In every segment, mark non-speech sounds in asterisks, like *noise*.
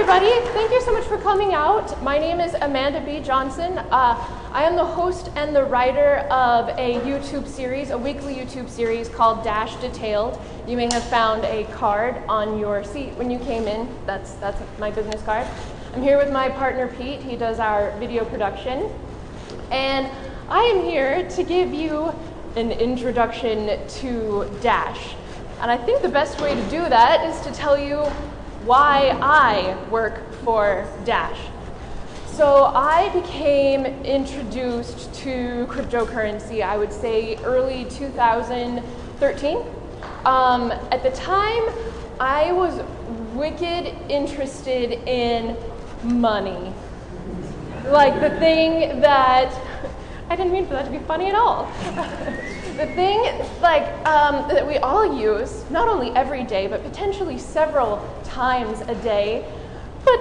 Everybody. Thank you so much for coming out. My name is Amanda B. Johnson. Uh, I am the host and the writer of a YouTube series, a weekly YouTube series called Dash Detailed. You may have found a card on your seat when you came in. That's, that's my business card. I'm here with my partner Pete. He does our video production. And I am here to give you an introduction to Dash. And I think the best way to do that is to tell you why I work for Dash. So I became introduced to cryptocurrency, I would say early 2013. Um, at the time, I was wicked interested in money. Like the thing that, *laughs* I didn't mean for that to be funny at all. *laughs* the thing like um, that we all use, not only every day, but potentially several times a day, but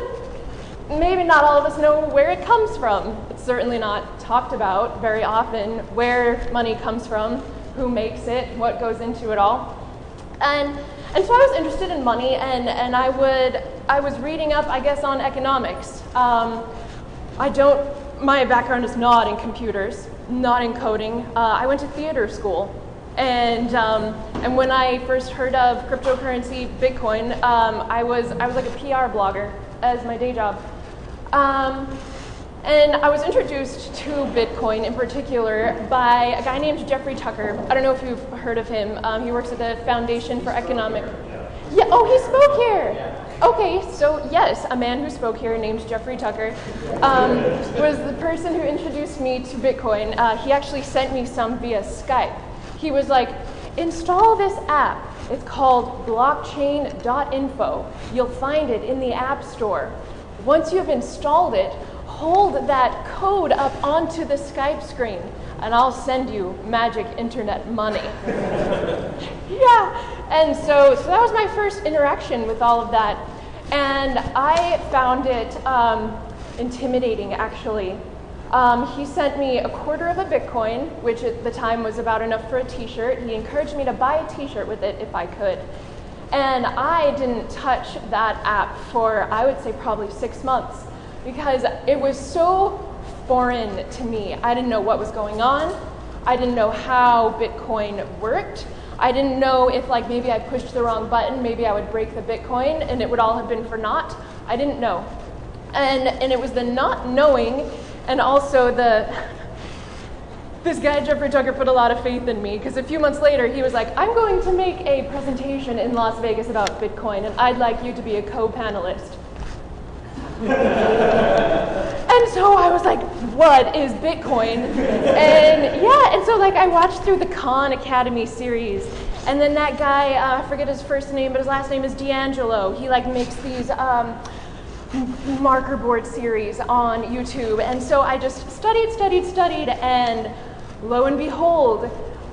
maybe not all of us know where it comes from. It's certainly not talked about very often where money comes from, who makes it, what goes into it all. And, and so I was interested in money, and, and I, would, I was reading up, I guess, on economics. Um, I don't, my background is not in computers, not in coding. Uh, I went to theater school. And, um, and when I first heard of cryptocurrency, Bitcoin, um, I, was, I was like a PR blogger as my day job. Um, and I was introduced to Bitcoin in particular by a guy named Jeffrey Tucker. I don't know if you've heard of him. Um, he works at the Foundation for Economic. Yeah, oh, he spoke here. Okay, so yes, a man who spoke here named Jeffrey Tucker um, was the person who introduced me to Bitcoin. Uh, he actually sent me some via Skype. He was like, install this app. It's called blockchain.info. You'll find it in the App Store. Once you've installed it, hold that code up onto the Skype screen and I'll send you magic internet money. *laughs* yeah. And so, so that was my first interaction with all of that. And I found it um, intimidating, actually. Um, he sent me a quarter of a Bitcoin, which at the time was about enough for a t shirt. He encouraged me to buy a t shirt with it if I could. And I didn't touch that app for, I would say, probably six months because it was so foreign to me. I didn't know what was going on. I didn't know how Bitcoin worked. I didn't know if like maybe I pushed the wrong button, maybe I would break the Bitcoin and it would all have been for naught. I didn't know. And and it was the not knowing and also the *laughs* this guy Jeffrey Tucker put a lot of faith in me because a few months later he was like, "I'm going to make a presentation in Las Vegas about Bitcoin and I'd like you to be a co-panelist." *laughs* and so I was like, what is Bitcoin? And yeah, and so like I watched through the Khan Academy series. And then that guy, uh, I forget his first name, but his last name is D'Angelo. He like makes these um, marker board series on YouTube. And so I just studied, studied, studied, and lo and behold,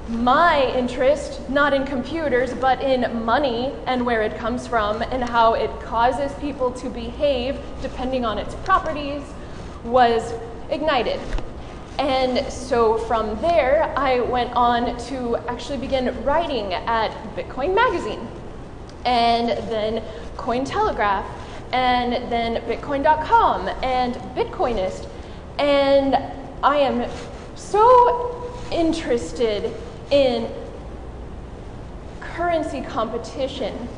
my interest, not in computers, but in money and where it comes from and how it causes people to behave depending on its properties, was ignited. And so from there, I went on to actually begin writing at Bitcoin Magazine, and then Cointelegraph, and then Bitcoin.com, and Bitcoinist. And I am so interested in currency competition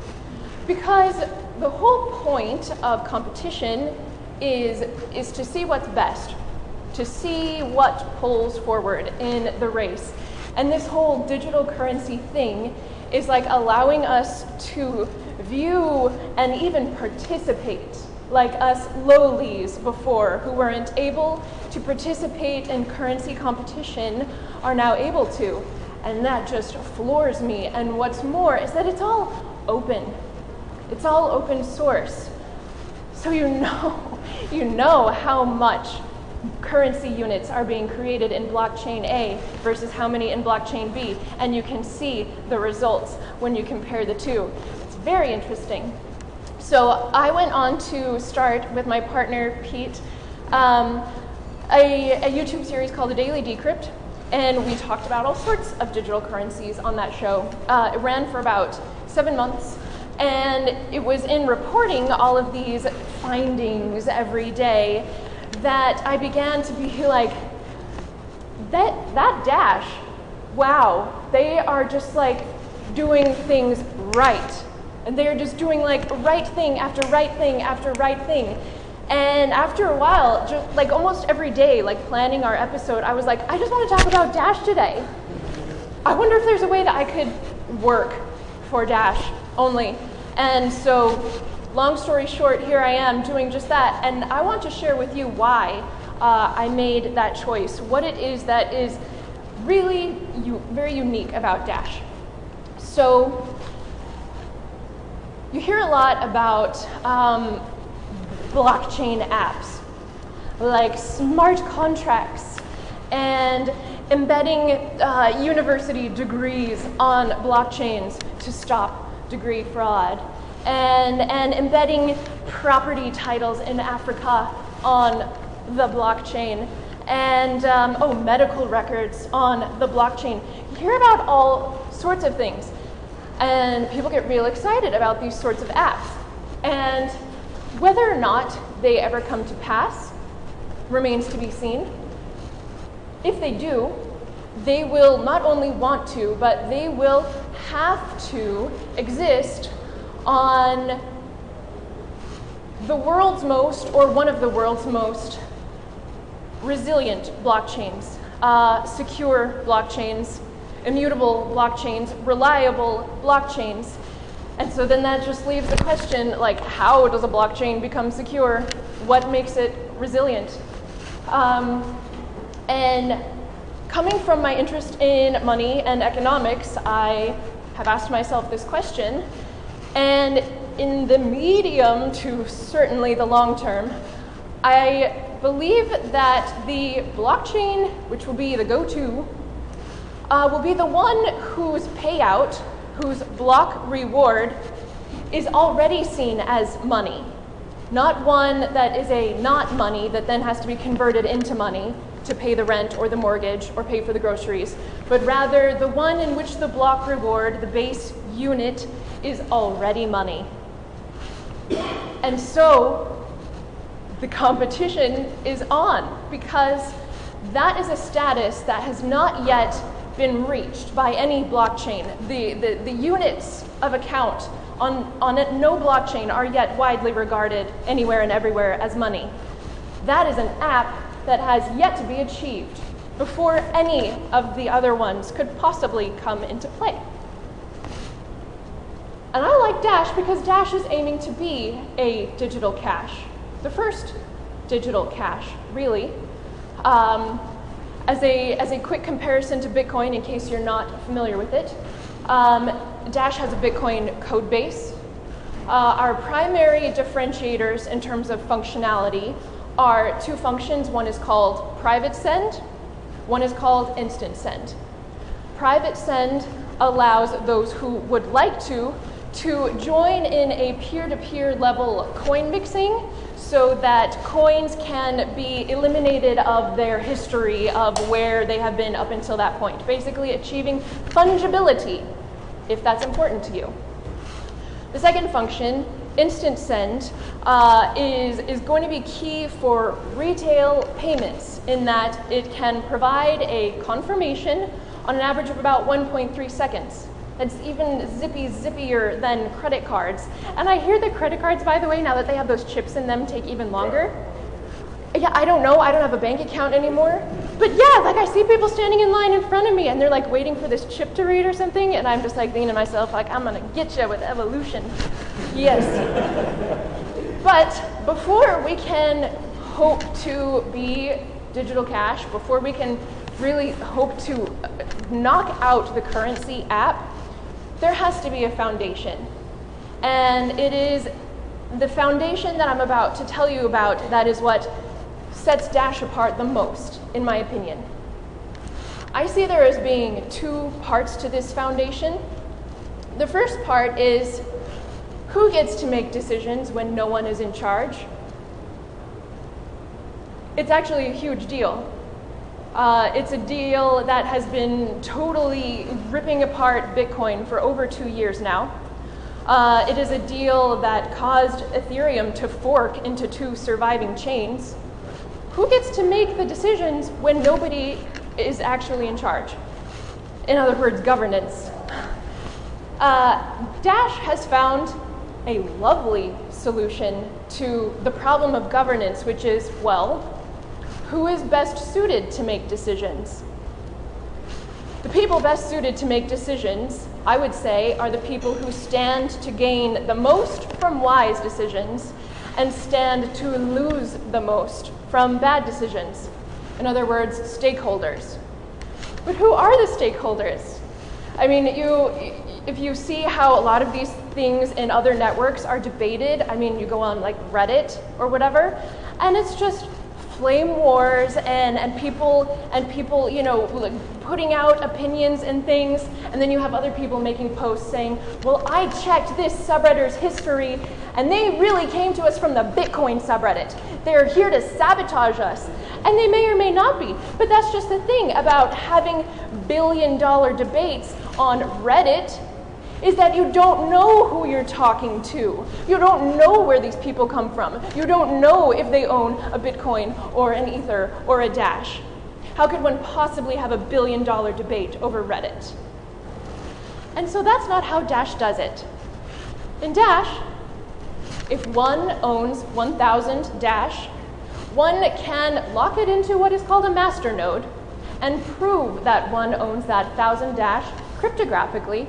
because the whole point of competition is, is to see what's best, to see what pulls forward in the race. And this whole digital currency thing is like allowing us to view and even participate like us lowlies before who weren't able to participate in currency competition are now able to. And that just floors me. And what's more is that it's all open. It's all open source. So you know, *laughs* you know how much currency units are being created in blockchain A versus how many in blockchain B. And you can see the results when you compare the two. It's very interesting. So I went on to start with my partner, Pete, um, a, a YouTube series called The Daily Decrypt, and we talked about all sorts of digital currencies on that show. Uh, it ran for about seven months, And it was in reporting all of these findings every day that I began to be like, that, that dash, wow, they are just like doing things right. And they are just doing like right thing after right thing after right thing. And after a while, just like almost every day, like planning our episode, I was like, I just want to talk about Dash today. I wonder if there's a way that I could work for Dash only. And so, long story short, here I am doing just that. And I want to share with you why uh, I made that choice, what it is that is really u- very unique about Dash. So, you hear a lot about um, blockchain apps like smart contracts and embedding uh, university degrees on blockchains to stop degree fraud and, and embedding property titles in Africa on the blockchain and um, oh medical records on the blockchain. You hear about all sorts of things and people get real excited about these sorts of apps. And whether or not they ever come to pass remains to be seen. If they do, they will not only want to, but they will have to exist on the world's most, or one of the world's most, resilient blockchains, uh, secure blockchains, immutable blockchains, reliable blockchains. And so then that just leaves the question like, how does a blockchain become secure? What makes it resilient? Um, and coming from my interest in money and economics, I have asked myself this question. And in the medium to certainly the long term, I believe that the blockchain, which will be the go to, uh, will be the one whose payout whose block reward is already seen as money, not one that is a not money that then has to be converted into money to pay the rent or the mortgage or pay for the groceries, but rather the one in which the block reward, the base unit, is already money. And so the competition is on because that is a status that has not yet been reached by any blockchain. The, the, the units of account on, on it, no blockchain are yet widely regarded anywhere and everywhere as money. That is an app that has yet to be achieved before any of the other ones could possibly come into play. And I like Dash because Dash is aiming to be a digital cash, the first digital cash, really. Um, as a, as a quick comparison to Bitcoin, in case you're not familiar with it, um, Dash has a Bitcoin code base. Uh, our primary differentiators in terms of functionality are two functions. One is called private send, one is called instant send. Private send allows those who would like to to join in a peer-to-peer level coin mixing so that coins can be eliminated of their history of where they have been up until that point. Basically, achieving fungibility, if that's important to you. The second function, instant send, uh, is, is going to be key for retail payments in that it can provide a confirmation on an average of about 1.3 seconds. It's even zippy zippier than credit cards. And I hear the credit cards, by the way, now that they have those chips in them, take even longer. Yeah, I don't know. I don't have a bank account anymore. But yeah, like I see people standing in line in front of me and they're like waiting for this chip to read or something. And I'm just like thinking to myself, like, I'm going to get you with evolution. Yes. but before we can hope to be digital cash, before we can really hope to knock out the currency app, there has to be a foundation. And it is the foundation that I'm about to tell you about that is what sets Dash apart the most, in my opinion. I see there as being two parts to this foundation. The first part is who gets to make decisions when no one is in charge? It's actually a huge deal. Uh, it's a deal that has been totally ripping apart Bitcoin for over two years now. Uh, it is a deal that caused Ethereum to fork into two surviving chains. Who gets to make the decisions when nobody is actually in charge? In other words, governance. Uh, Dash has found a lovely solution to the problem of governance, which is well, who is best suited to make decisions? The people best suited to make decisions, I would say, are the people who stand to gain the most from wise decisions and stand to lose the most from bad decisions. In other words, stakeholders. But who are the stakeholders? I mean, you, if you see how a lot of these things in other networks are debated, I mean, you go on like Reddit or whatever, and it's just flame wars and, and people and people you know putting out opinions and things. And then you have other people making posts saying well i checked this subreddit's history and they really came to us from the bitcoin subreddit. They're here to sabotage us. And they may or may not be. But that's just the thing about having billion dollar debates on reddit is that you don't know who you're talking to. You don't know where these people come from. You don't know if they own a Bitcoin or an Ether or a Dash. How could one possibly have a billion dollar debate over Reddit? And so that's not how Dash does it. In Dash, if one owns 1000 Dash, one can lock it into what is called a master node and prove that one owns that 1000 Dash cryptographically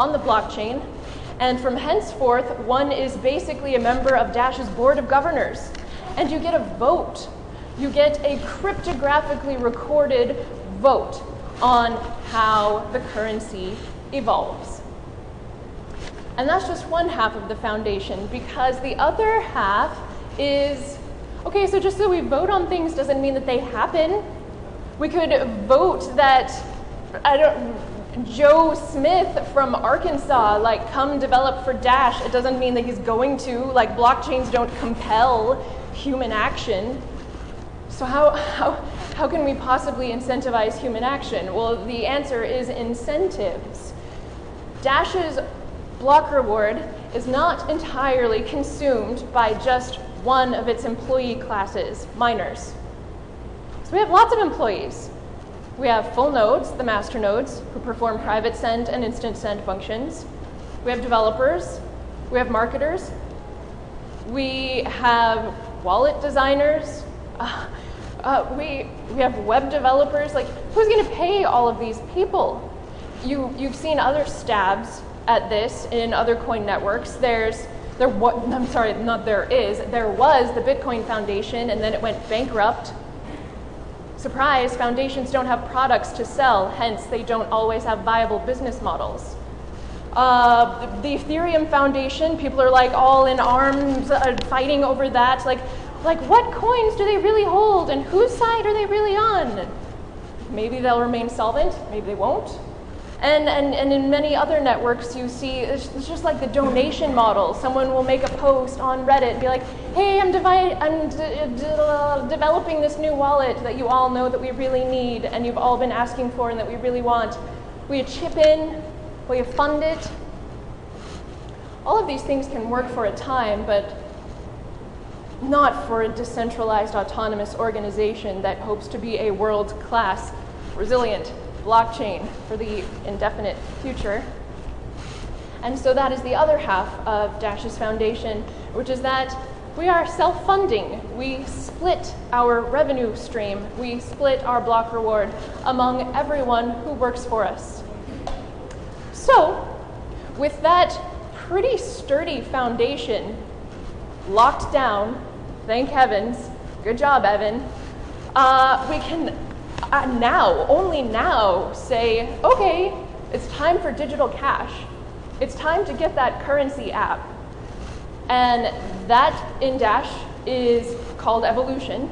on the blockchain. And from henceforth, one is basically a member of Dash's board of governors. And you get a vote. You get a cryptographically recorded vote on how the currency evolves. And that's just one half of the foundation because the other half is okay, so just so we vote on things doesn't mean that they happen. We could vote that, I don't, Joe Smith from Arkansas, like, come develop for Dash. It doesn't mean that he's going to. Like, blockchains don't compel human action. So, how, how, how can we possibly incentivize human action? Well, the answer is incentives. Dash's block reward is not entirely consumed by just one of its employee classes, miners. So, we have lots of employees. We have full nodes, the master nodes, who perform private send and instant send functions. We have developers. We have marketers. We have wallet designers. Uh, *laughs* uh, we, we have web developers. Like, who's going to pay all of these people? You, you've seen other stabs at this in other coin networks. There's there what *laughs* I'm sorry, not there is. There was the Bitcoin Foundation, and then it went bankrupt Surprise, foundations don't have products to sell, hence, they don't always have viable business models. Uh, the Ethereum Foundation, people are like all in arms uh, fighting over that. Like, like, what coins do they really hold and whose side are they really on? Maybe they'll remain solvent, maybe they won't. And, and, and in many other networks, you see it's, just like the donation model. Someone will make a post on Reddit and be like, hey, I'm, devi- I'm developing this new wallet that you all know that we really need and you've all been asking for and that we really want. Will you chip in? Will you fund it? All of these things can work for a time, but not for a decentralized autonomous organization that hopes to be a world class, resilient, blockchain for the indefinite future. And so that is the other half of Dash's foundation, which is that we are self funding. We split our revenue stream, we split our block reward among everyone who works for us. So, with that pretty sturdy foundation locked down, thank heavens, good job, Evan, uh, we can uh, now, only now, say, okay, it's time for digital cash. It's time to get that currency app. And that in Dash is called Evolution.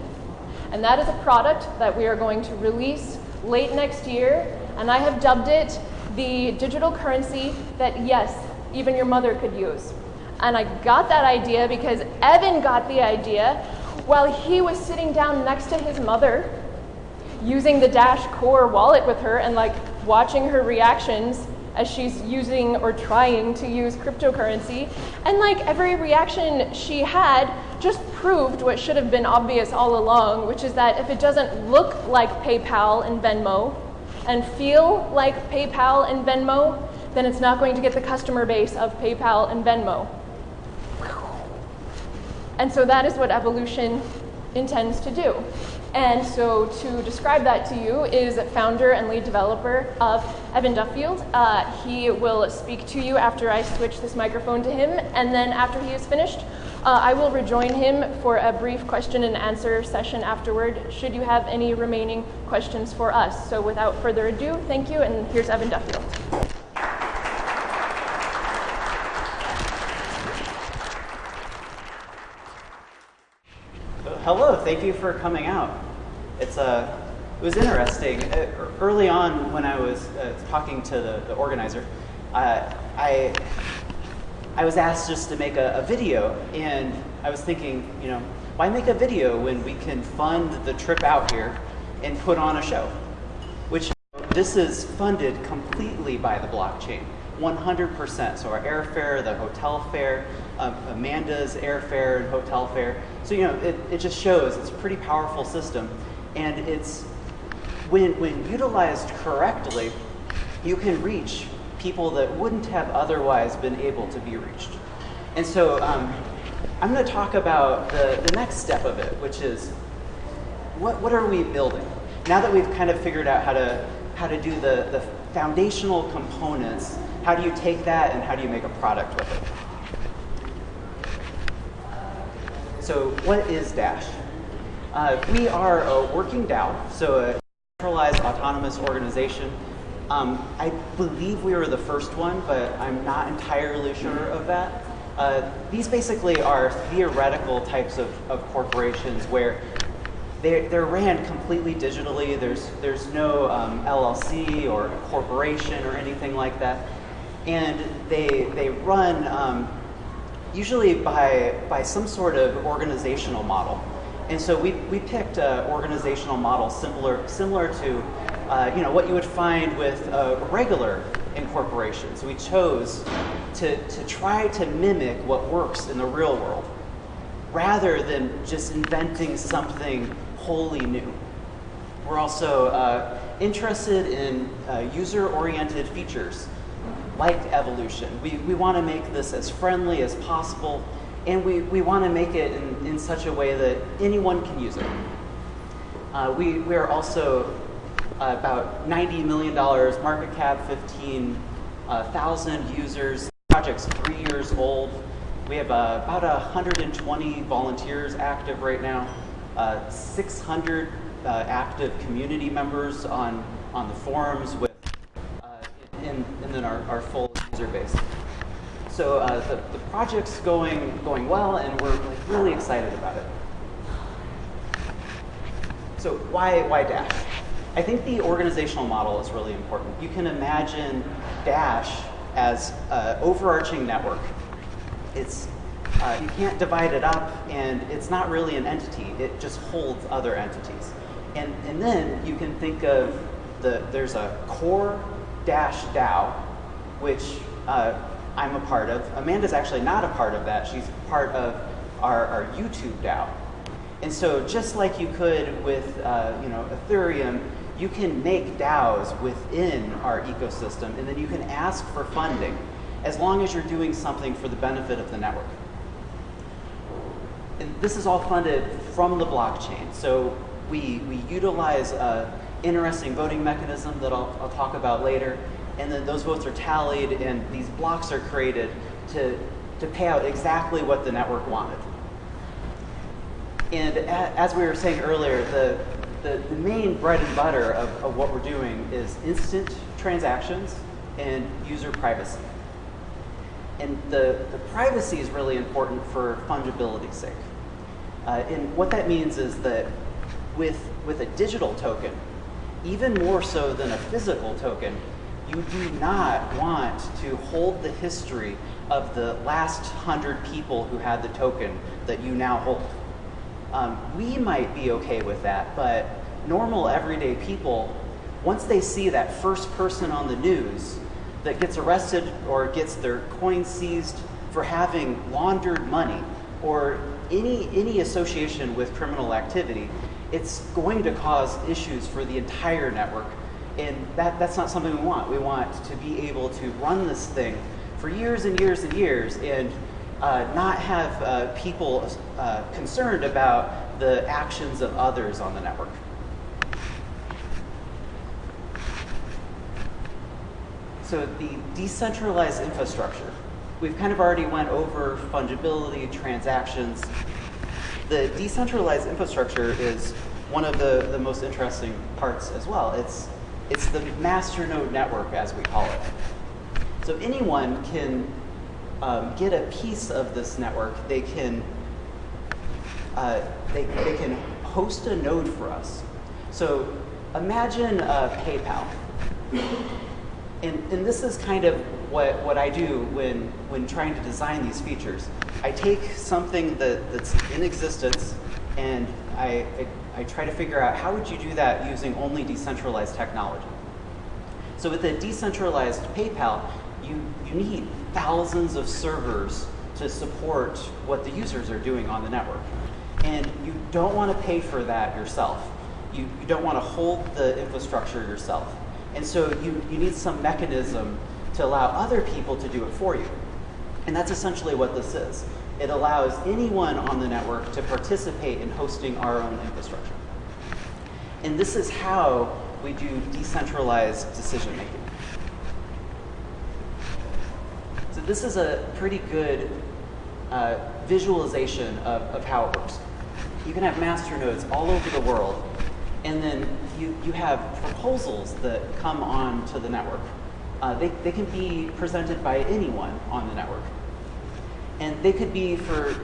And that is a product that we are going to release late next year. And I have dubbed it the digital currency that, yes, even your mother could use. And I got that idea because Evan got the idea while he was sitting down next to his mother using the Dash Core wallet with her and like watching her reactions as she's using or trying to use cryptocurrency. And like every reaction she had just proved what should have been obvious all along, which is that if it doesn't look like PayPal and Venmo and feel like PayPal and Venmo, then it's not going to get the customer base of PayPal and Venmo. And so that is what evolution intends to do. And so to describe that to you is founder and lead developer of Evan Duffield. Uh, he will speak to you after I switch this microphone to him, and then after he is finished, uh, I will rejoin him for a brief question and answer session afterward, should you have any remaining questions for us. So without further ado, thank you, and here's Evan Duffield. Hello, thank you for coming out. It's uh, it was interesting. Uh, early on, when I was uh, talking to the, the organizer, uh, I I was asked just to make a, a, video, and I was thinking, you know, why make a video when we can fund the trip out here and put on a show? Which this is funded completely by the blockchain. 100%. So our airfare, the hotel fare, Amanda's airfare and hotel fare. So, you know, it, it just shows it's a pretty powerful system. And it's, when, when utilized correctly, you can reach people that wouldn't have otherwise been able to be reached. And so um, I'm going to talk about the, the next step of it, which is what, what are we building? Now that we've kind of figured out how to, how to do the, the foundational components how do you take that and how do you make a product with it? So what is Dash? Uh, we are a working DAO, so a centralized autonomous organization. Um, I believe we were the first one, but I'm not entirely sure of that. Uh, these basically are theoretical types of, of corporations where they're, they're ran completely digitally. There's, there's no um, LLC or corporation or anything like that and they, they run um, usually by, by some sort of organizational model. And so we, we picked an organizational model similar, similar to uh, you know, what you would find with a regular incorporation. So we chose to, to try to mimic what works in the real world rather than just inventing something wholly new. We're also uh, interested in uh, user-oriented features like evolution. We, we want to make this as friendly as possible, and we, we want to make it in, in such a way that anyone can use it. Uh, we, we are also uh, about $90 million market cap, 15,000 uh, users. Project's three years old. We have uh, about 120 volunteers active right now, uh, 600 uh, active community members on, on the forums our, our full user base. So uh, the, the project's going, going well, and we're like, really excited about it. So why, why Dash? I think the organizational model is really important. You can imagine Dash as an overarching network. It's, uh, you can't divide it up, and it's not really an entity. It just holds other entities. And, and then you can think of the, there's a core Dash DAO, which uh, I'm a part of. Amanda's actually not a part of that. She's part of our, our YouTube DAO. And so just like you could with uh, you know, Ethereum, you can make DAOs within our ecosystem, and then you can ask for funding as long as you're doing something for the benefit of the network. And this is all funded from the blockchain. So we, we utilize an interesting voting mechanism that I'll, I'll talk about later. And then those votes are tallied and these blocks are created to, to pay out exactly what the network wanted. And as we were saying earlier, the, the, the main bread and butter of, of what we're doing is instant transactions and user privacy. And the, the privacy is really important for fungibility's sake. Uh, and what that means is that with, with a digital token, even more so than a physical token, you do not want to hold the history of the last hundred people who had the token that you now hold. Um, we might be okay with that, but normal everyday people, once they see that first person on the news that gets arrested or gets their coin seized for having laundered money or any, any association with criminal activity, it's going to cause issues for the entire network. And that, that's not something we want. We want to be able to run this thing for years and years and years and uh, not have uh, people uh, concerned about the actions of others on the network. So the decentralized infrastructure, we've kind of already went over fungibility, transactions. The decentralized infrastructure is one of the, the most interesting parts as well. It's, it's the masternode network, as we call it. So anyone can um, get a piece of this network. They can, uh, they, they can host a node for us. So imagine uh, PayPal and, and this is kind of what, what I do when, when trying to design these features. I take something that, that's in existence and I, I, I try to figure out how would you do that using only decentralized technology. So with a decentralized PayPal, you, you need thousands of servers to support what the users are doing on the network. And you don't want to pay for that yourself. You, you don't want to hold the infrastructure yourself. And so you, you need some mechanism to allow other people to do it for you. And that's essentially what this is. It allows anyone on the network to participate in hosting our own infrastructure. And this is how we do decentralized decision making. So this is a pretty good uh, visualization of, of how it works. You can have master nodes all over the world and then you, you have proposals that come on to the network. Uh, they, they can be presented by anyone on the network. And they could be for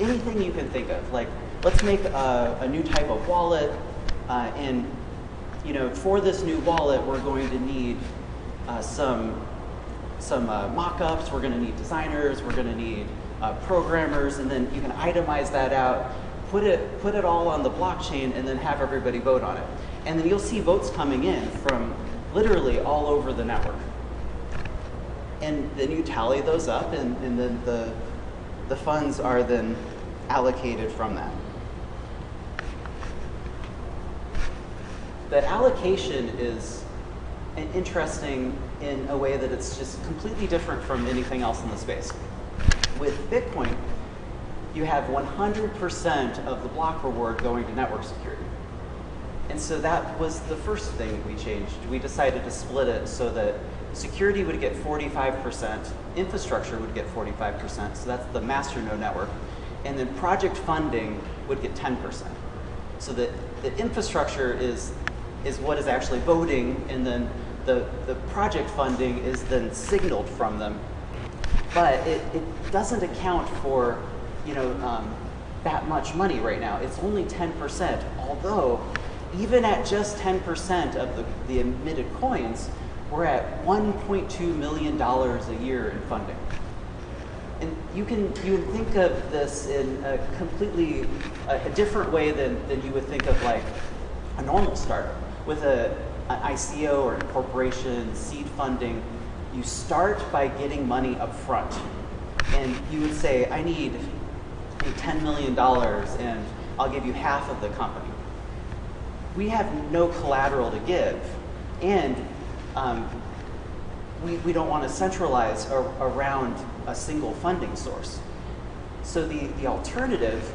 anything you can think of. Like, let's make a, a new type of wallet. Uh, and, you know, for this new wallet, we're going to need uh, some, some uh, mock-ups. We're going to need designers. We're going to need uh, programmers. And then you can itemize that out put it, put it all on the blockchain, and then have everybody vote on it. And then you'll see votes coming in from literally all over the network. And then you tally those up, and, and then the, the funds are then allocated from that. The allocation is interesting in a way that it's just completely different from anything else in the space. With Bitcoin, you have 100% of the block reward going to network security. And so that was the first thing we changed. We decided to split it so that security would get 45%, infrastructure would get 45%, so that's the master node network, and then project funding would get 10%. So that the infrastructure is, is what is actually voting, and then the, the project funding is then signaled from them. But it, it doesn't account for you know, um, that much money right now. It's only 10%, although even at just 10% of the, the emitted coins, we're at $1.2 million a year in funding. And you can, you can think of this in a completely a, a different way than, than you would think of like a normal startup. With a, an ICO or incorporation, seed funding, you start by getting money up front. And you would say, I need $10 million and I'll give you half of the company. We have no collateral to give, and um, we, we don't want to centralize ar around a single funding source. So the, the alternative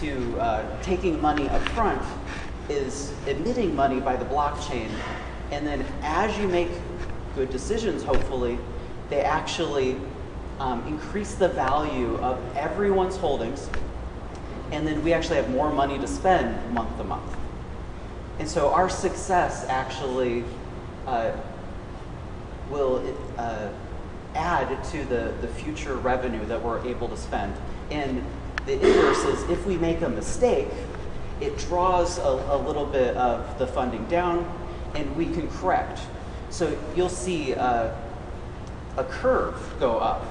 to uh, taking money up front is emitting money by the blockchain, and then as you make good decisions, hopefully, they actually um, increase the value of everyone's holdings, and then we actually have more money to spend month to month. And so our success actually uh, will uh, add to the, the future revenue that we're able to spend. And the inverse is if we make a mistake, it draws a, a little bit of the funding down and we can correct. So you'll see uh, a curve go up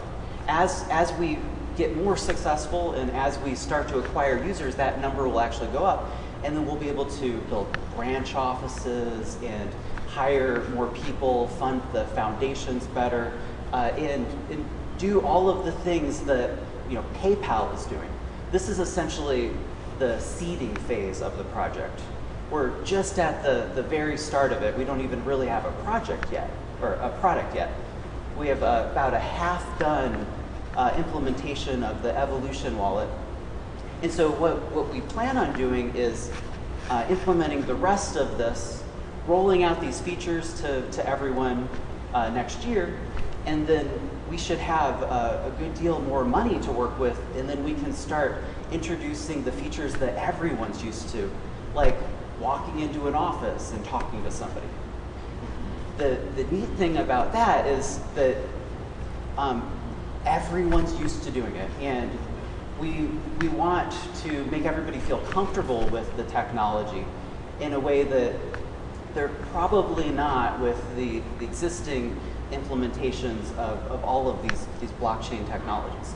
as, as we get more successful and as we start to acquire users, that number will actually go up. And then we'll be able to build branch offices and hire more people, fund the foundations better, uh, and, and do all of the things that you know PayPal is doing. This is essentially the seeding phase of the project. We're just at the, the very start of it. We don't even really have a project yet, or a product yet. We have uh, about a half done uh, implementation of the Evolution wallet. And so what, what we plan on doing is uh, implementing the rest of this, rolling out these features to, to everyone uh, next year, and then we should have a, a, good deal more money to work with, and then we can start introducing the features that everyone's used to, like walking into an office and talking to somebody. The, the neat thing about that is that um, everyone's used to doing it, and we, we want to make everybody feel comfortable with the technology in a way that they're probably not with the, the existing implementations of, of all of these, these blockchain technologies.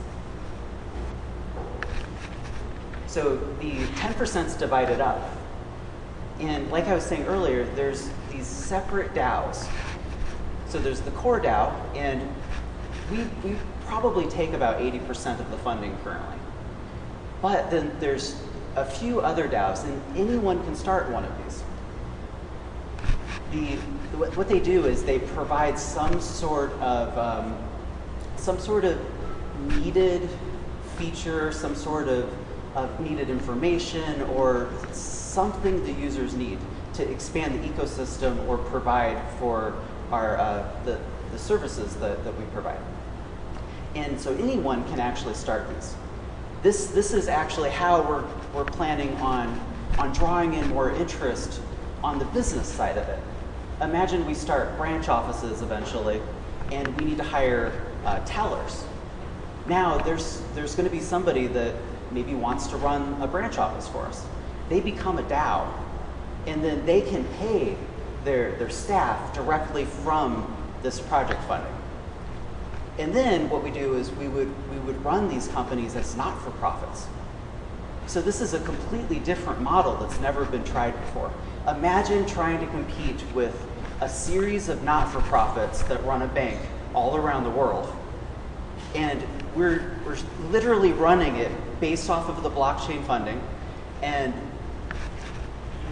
So the 10% is divided up. And like I was saying earlier, there's these separate DAOs. So there's the core DAO, and we, we probably take about 80% of the funding currently. But then there's a few other DAOs, and anyone can start one of these. The, what they do is they provide some sort of um, some sort of needed feature, some sort of, of needed information, or something the users need to expand the ecosystem or provide for our uh, the, the services that, that we provide. And so anyone can actually start these. This, this is actually how we're, we're planning on, on drawing in more interest on the business side of it. Imagine we start branch offices eventually, and we need to hire uh, tellers. Now, there's, there's going to be somebody that maybe wants to run a branch office for us. They become a DAO, and then they can pay their, their staff directly from this project funding. And then what we do is we would, we would run these companies as not-for-profits. So this is a completely different model that's never been tried before. Imagine trying to compete with a series of not-for-profits that run a bank all around the world. And we're, we're literally running it based off of the blockchain funding. And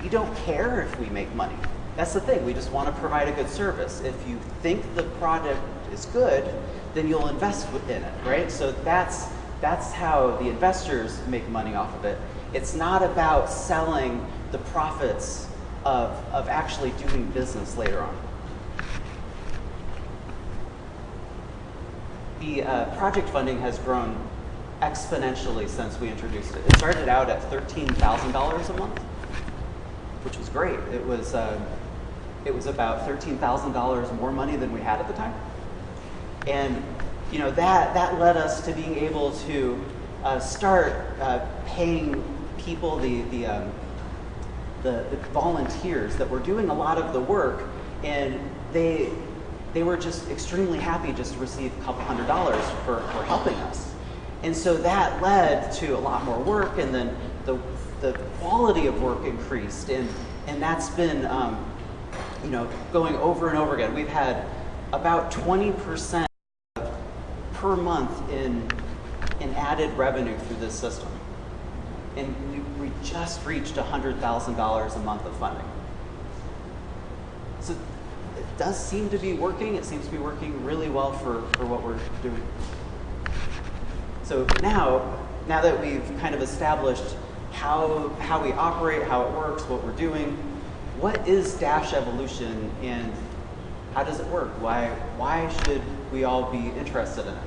we don't care if we make money. That's the thing. We just want to provide a good service. If you think the product is good, then you'll invest in it, right? So that's, that's how the investors make money off of it. It's not about selling the profits of, of actually doing business later on. The uh, project funding has grown exponentially since we introduced it. It started out at $13,000 a month, which was great. It was, uh, it was about $13,000 more money than we had at the time. And you know that that led us to being able to uh, start uh, paying people the the, um, the the volunteers that were doing a lot of the work, and they they were just extremely happy just to receive a couple hundred dollars for, for helping us. And so that led to a lot more work, and then the the quality of work increased, and and that's been um, you know going over and over again. We've had about 20 percent per month in, in added revenue through this system. And we, just reached $100,000 a month of funding. So it does seem to be working. It seems to be working really well for, for what we're doing. So now, now that we've kind of established how, how we operate, how it works, what we're doing, what is Dash Evolution and how does it work? Why, why should we all be interested in it?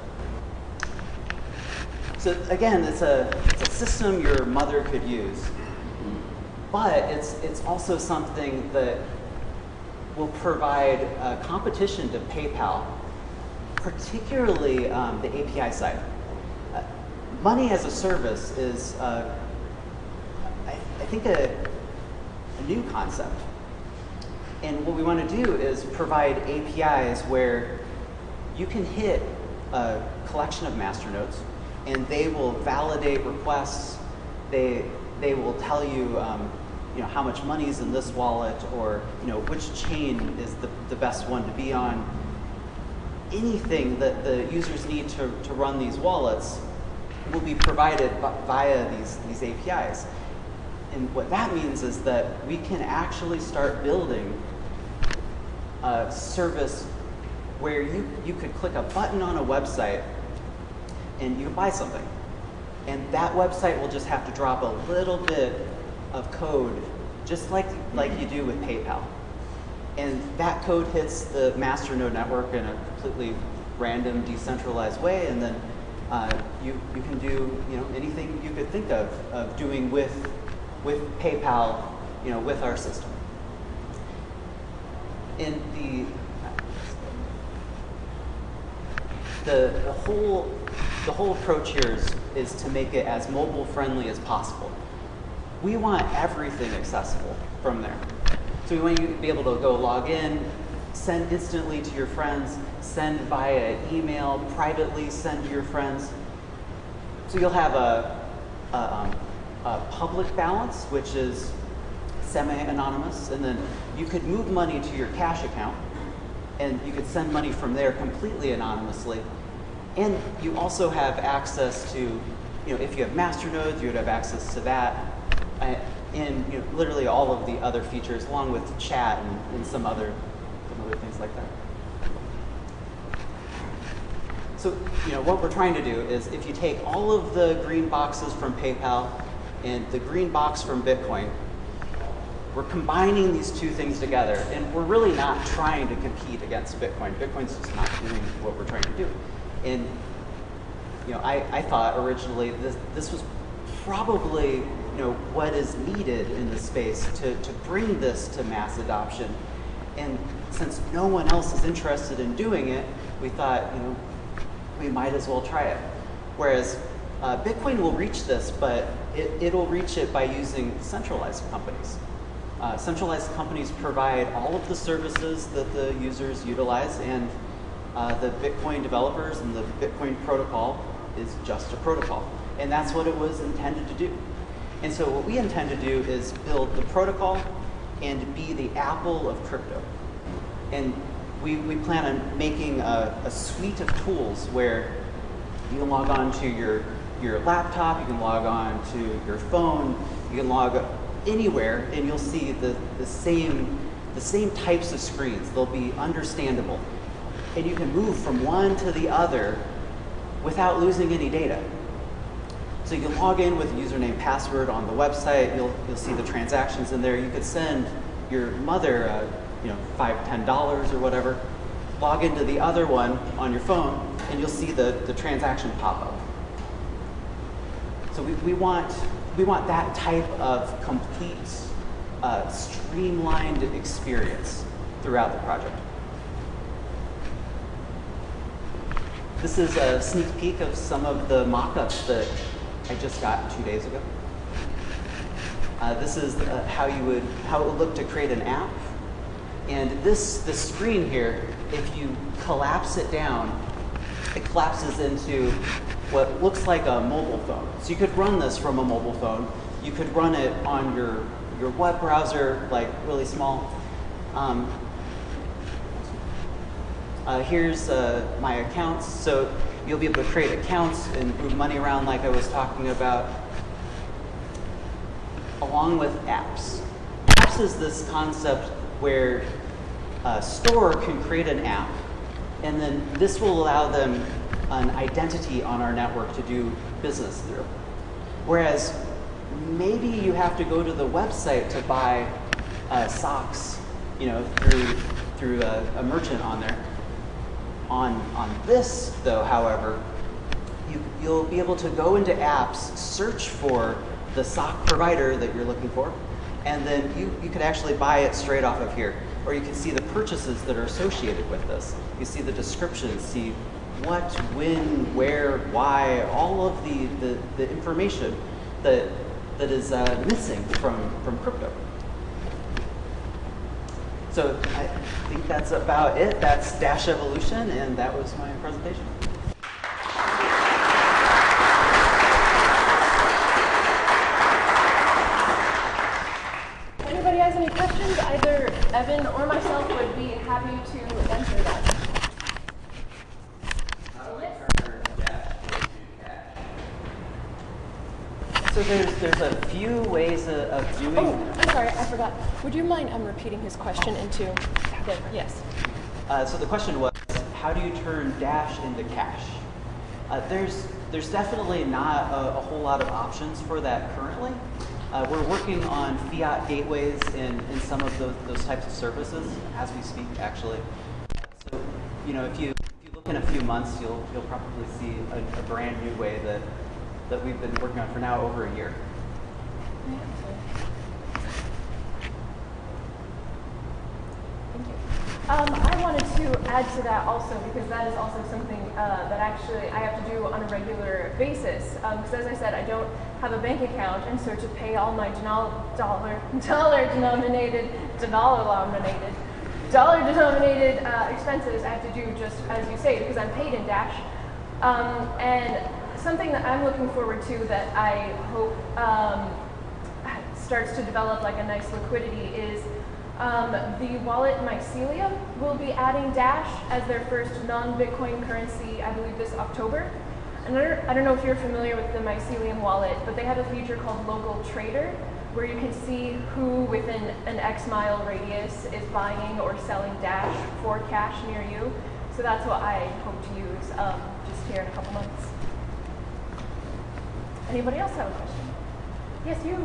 So again, it's a, it's a system your mother could use, but it's, it's also something that will provide competition to PayPal, particularly um, the API side. Uh, money as a service is, uh, I, I, think, a, a new concept. And what we want to do is provide APIs where you can hit a collection of masternodes and they will validate requests. They, they will tell you um, you know, how much money is in this wallet or, you know, which chain is the, the best one to be on. Anything that the users need to, to run these wallets will be provided via these, these APIs. And what that means is that we can actually start building a service where you, you could click a button on a website and you can buy something. And that website will just have to drop a little bit of code, just like, like you do with PayPal. And that code hits the masternode network in a completely random, decentralized way, and then uh, you, you can do you know, anything you could think of, of doing with, with PayPal, you know, with our system. In the the, the whole the whole approach here is, is to make it as mobile friendly as possible. We want everything accessible from there. So we want you to be able to go log in, send instantly to your friends, send via email, privately send to your friends. So you'll have a, a, um, a public balance, which is semi-anonymous, and then you could move money to your cash account, and you could send money from there completely anonymously. And you also have access to, you know, if you have master nodes, you would have access to that, uh, and you know, literally all of the other features, along with chat and, and some other some other things like that. So, you know, what we're trying to do is if you take all of the green boxes from PayPal and the green box from Bitcoin, we're combining these two things together, and we're really not trying to compete against Bitcoin. Bitcoin's just not doing what we're trying to do. And you know, I, I thought originally this, this was probably you know what is needed in the space to, to bring this to mass adoption. And since no one else is interested in doing it, we thought, you know, we might as well try it. Whereas uh, Bitcoin will reach this, but it, it'll reach it by using centralized companies. Uh, centralized companies provide all of the services that the users utilize, and uh, the Bitcoin developers and the Bitcoin protocol is just a protocol. And that's what it was intended to do. And so what we intend to do is build the protocol and be the Apple of crypto. And we, we plan on making a, a suite of tools where you can log on to your, your laptop, you can log on to your phone, you can log anywhere and you'll see the, the, same, the same types of screens. They'll be understandable. And you can move from one to the other without losing any data. So you can log in with a username password on the website. You'll, you'll see the transactions in there. You could send your mother, uh, you know, five, ten dollars or whatever. Log into the other one on your phone, and you'll see the, the transaction pop up. So we, we want we want that type of complete, uh, streamlined experience throughout the project. This is a sneak peek of some of the mock-ups that I just got two days ago. Uh, this is uh, how you would how it would look to create an app. And this the screen here, if you collapse it down, it collapses into what looks like a mobile phone. So you could run this from a mobile phone. You could run it on your, your web browser, like really small. Um, uh, here's uh, my accounts. So you'll be able to create accounts and move money around like I was talking about, along with apps. Apps is this concept where a store can create an app, and then this will allow them an identity on our network to do business through. Whereas maybe you have to go to the website to buy uh, socks, you know, through through a, a, merchant on there. On on this though, however, you you'll be able to go into apps, search for the sock provider that you're looking for, and then you, you could actually buy it straight off of here. Or you can see the purchases that are associated with this. You see the descriptions, see what, when, where, why, all of the, the, the information that, that is uh, missing from, from crypto. So I think that's about it. That's Dash Evolution, and that was my presentation. If anybody has any questions, either Evan or myself would be happy to answer that. So there's there's a few ways of, of doing. Oh, I'm sorry, I forgot. Would you mind um, repeating his question into the yes? Uh, so the question was, how do you turn Dash into cash? Uh, there's there's definitely not a, a, whole lot of options for that currently. Uh, we're working on fiat gateways in, in some of those, those types of services as we speak, actually. So, you know, if you, if you look in a few months, you'll, you'll probably see a, a brand new way that that we've been working on for now over a year. Thank you. Um, I wanted to add to that also because that is also something uh, that actually I have to do on a regular basis. Because um, as I said, I don't have a bank account, and so to pay all my dollar *laughs* dollar denominated dollar denominated dollar denominated uh, expenses, I have to do just as you say because I'm paid in Dash. Um, and something that I'm looking forward to that I hope um, starts to develop like a nice liquidity is um, the wallet Mycelium will be adding Dash as their first non-Bitcoin currency, I believe this October. And I don't, I don't know if you're familiar with the Mycelium wallet, but they have a feature called Local Trader, where you can see who within an X mile radius is buying or selling Dash for cash near you. So that's what I hope to use um, just here in a couple months. Anybody else have a question? Yes, you.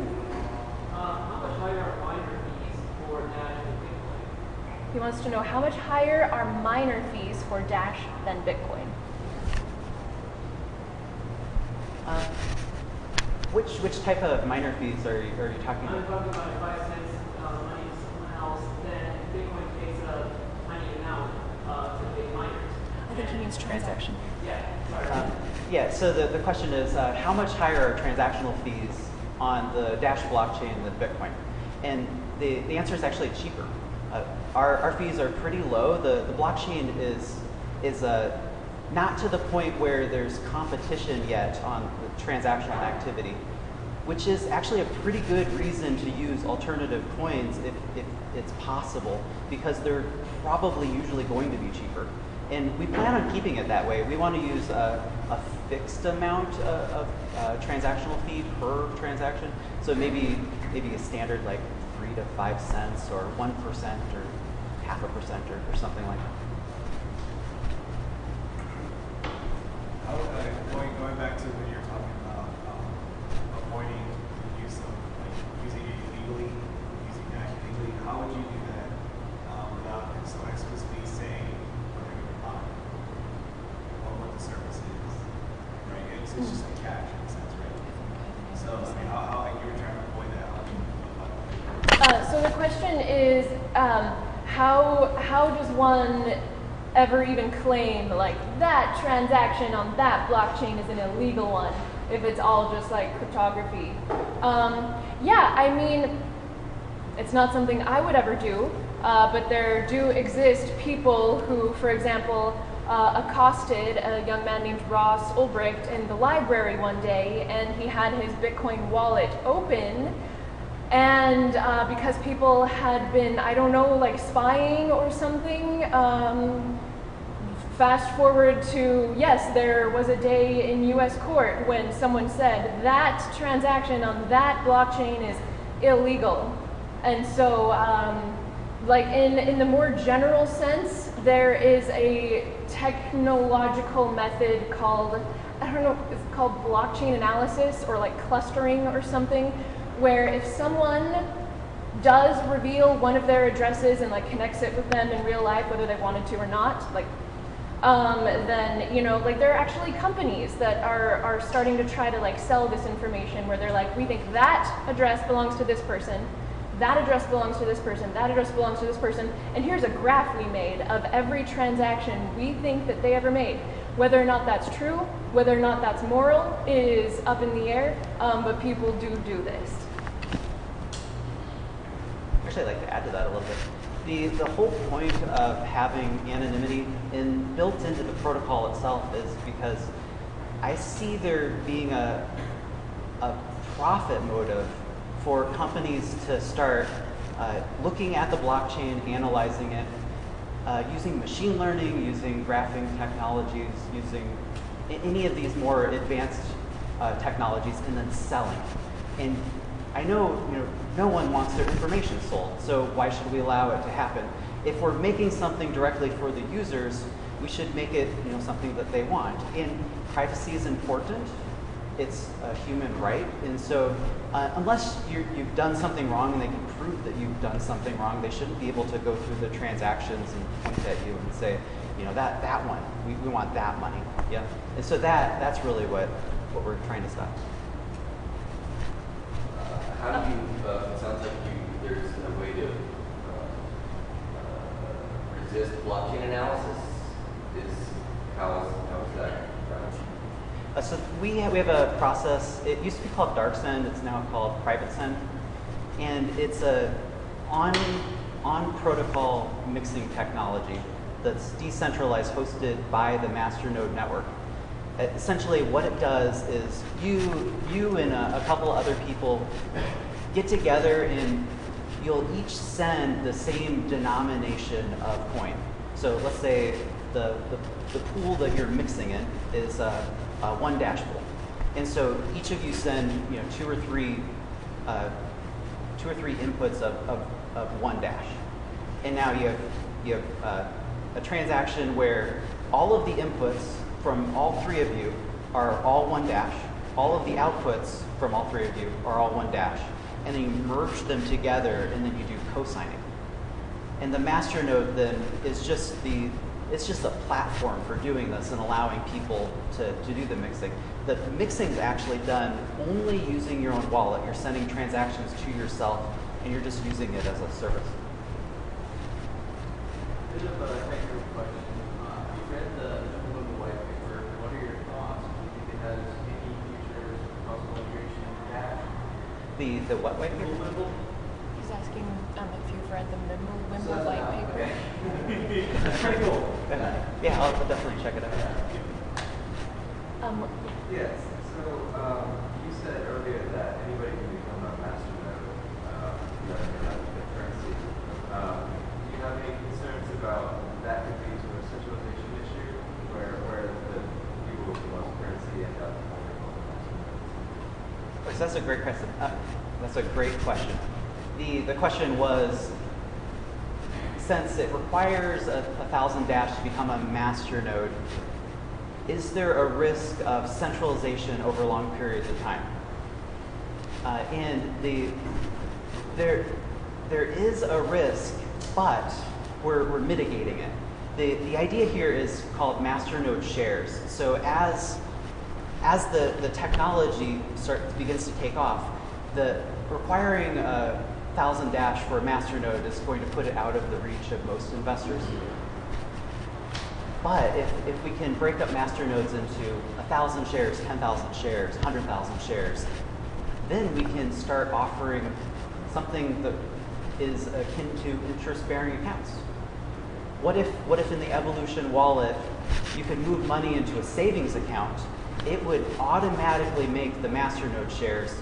Uh, how much higher are miner fees for Dash than Bitcoin? He wants to know how much higher are miner fees for Dash than Bitcoin? Uh, which which type of miner fees are you, are you talking I'm about? talking about if I send uh, money to someone else, then Bitcoin takes a tiny amount uh, to pay miners. I think he means transaction. Yeah, sorry. Um, yeah, so the, the question is uh, how much higher are transactional fees on the Dash blockchain than Bitcoin? And the, the answer is actually cheaper. Uh, our, our fees are pretty low. The, the blockchain is, is uh, not to the point where there's competition yet on the transactional activity, which is actually a pretty good reason to use alternative coins if, if it's possible, because they're probably usually going to be cheaper. And we plan on keeping it that way. We want to use a, a fixed amount of, of uh, transactional fee per transaction. So maybe maybe a standard like three to five cents or one percent or half a percent or, or something like that. Uh, going, going back to when you're talking about um, avoiding the use of like using it illegally, using Dash illegally, how would you do that um, without so explicitly saying what they're going to buy or what the service is, right? It's, it's just like cash in a sense, right? So I mean, how, how like, you were trying to avoid that? How do you apply that? Uh, so the question is, um, how how does one ever even claim like that transaction on that blockchain is an illegal one if it's all just like cryptography? Um, yeah, I mean, it's not something I would ever do, uh, but there do exist people who, for example, uh, accosted a young man named Ross Ulbricht in the library one day, and he had his Bitcoin wallet open. And uh, because people had been, I don't know, like spying or something, um, fast forward to yes, there was a day in US court when someone said that transaction on that blockchain is illegal. And so, um, like in, in the more general sense, there is a technological method called, I don't know, it's called blockchain analysis or like clustering or something, where if someone does reveal one of their addresses and like connects it with them in real life, whether they wanted to or not, like um, then you know like there are actually companies that are are starting to try to like sell this information where they're like we think that address belongs to this person that address belongs to this person that address belongs to this person and here's a graph we made of every transaction we think that they ever made whether or not that's true whether or not that's moral is up in the air um, but people do do this Actually, I'd like to add to that a little bit. The, the whole point of having anonymity in, built into the protocol itself is because I see there being a, a profit motive for companies to start uh, looking at the blockchain, analyzing it, uh, using machine learning, using graphing technologies, using any of these more advanced uh, technologies, and then selling. And I know, you know, no one wants their information sold, so why should we allow it to happen? If we're making something directly for the users, we should make it, you know, something that they want. And privacy is important. It's a human right, and so uh, unless you you've done something wrong and they can prove that you've done something wrong, they shouldn't be able to go through the transactions and point at you and say, you know, that that one, we, we want that money. Yeah, and so that that's really what what we're trying to stop. How do you, uh, it sounds like you, there's a way to uh, uh, resist blockchain analysis? Is, how is, how is that? Uh, so we have, we have a process. It used to be called DarkSend. It's now called PrivateSend, and it's a on on protocol mixing technology that's decentralized, hosted by the masternode network. Essentially, what it does is you you and a, a couple other people get together and you'll each send the same denomination of coin. So let's say the, the, the pool that you're mixing in is one dash pool. And so each of you send you know, two or three, uh, two or three inputs of, of, of one dash. And now you have, you have uh, a transaction where all of the inputs from all three of you are all one dash. All of the outputs from all three of you are all one dash. And then you merge them together and then you do co-signing. And the master node then is just the it's just a platform for doing this and allowing people to, to do the mixing. The mixing is actually done only using your own wallet. You're sending transactions to yourself and you're just using it as a service. Bit of a technical question. Uh, you read the Wimbledon white paper. What are your thoughts? Do you think it has any future possible integration into Dash? The the what white paper? He's asking um, if you've read the Wimble, So Wimble white paper. That's pretty cool. Yeah, I'll definitely check it out. Um, Yes, so um, you said earlier that anybody can become a master node, uh, that the currency. Um, do you have any concerns about that could lead to a centralization issue where, where the people with the most currency end up holding all the master nodes? So that's a great question. That's a great question. The the question was, since it requires a, a thousand dash to become a master node, is there a risk of centralization over long periods of time? Uh, and the there there is a risk, but we're, we're mitigating it. The, the idea here is called master node shares. So as as the, the technology start, begins to take off, the requiring a thousand dash for a master node is going to put it out of the reach of most investors. But if, if we can break up master nodes into a thousand shares, ten thousand shares, hundred thousand shares, then we can start offering something that is akin to interest-bearing accounts. What if, what if in the Evolution wallet you could move money into a savings account? It would automatically make the masternode shares,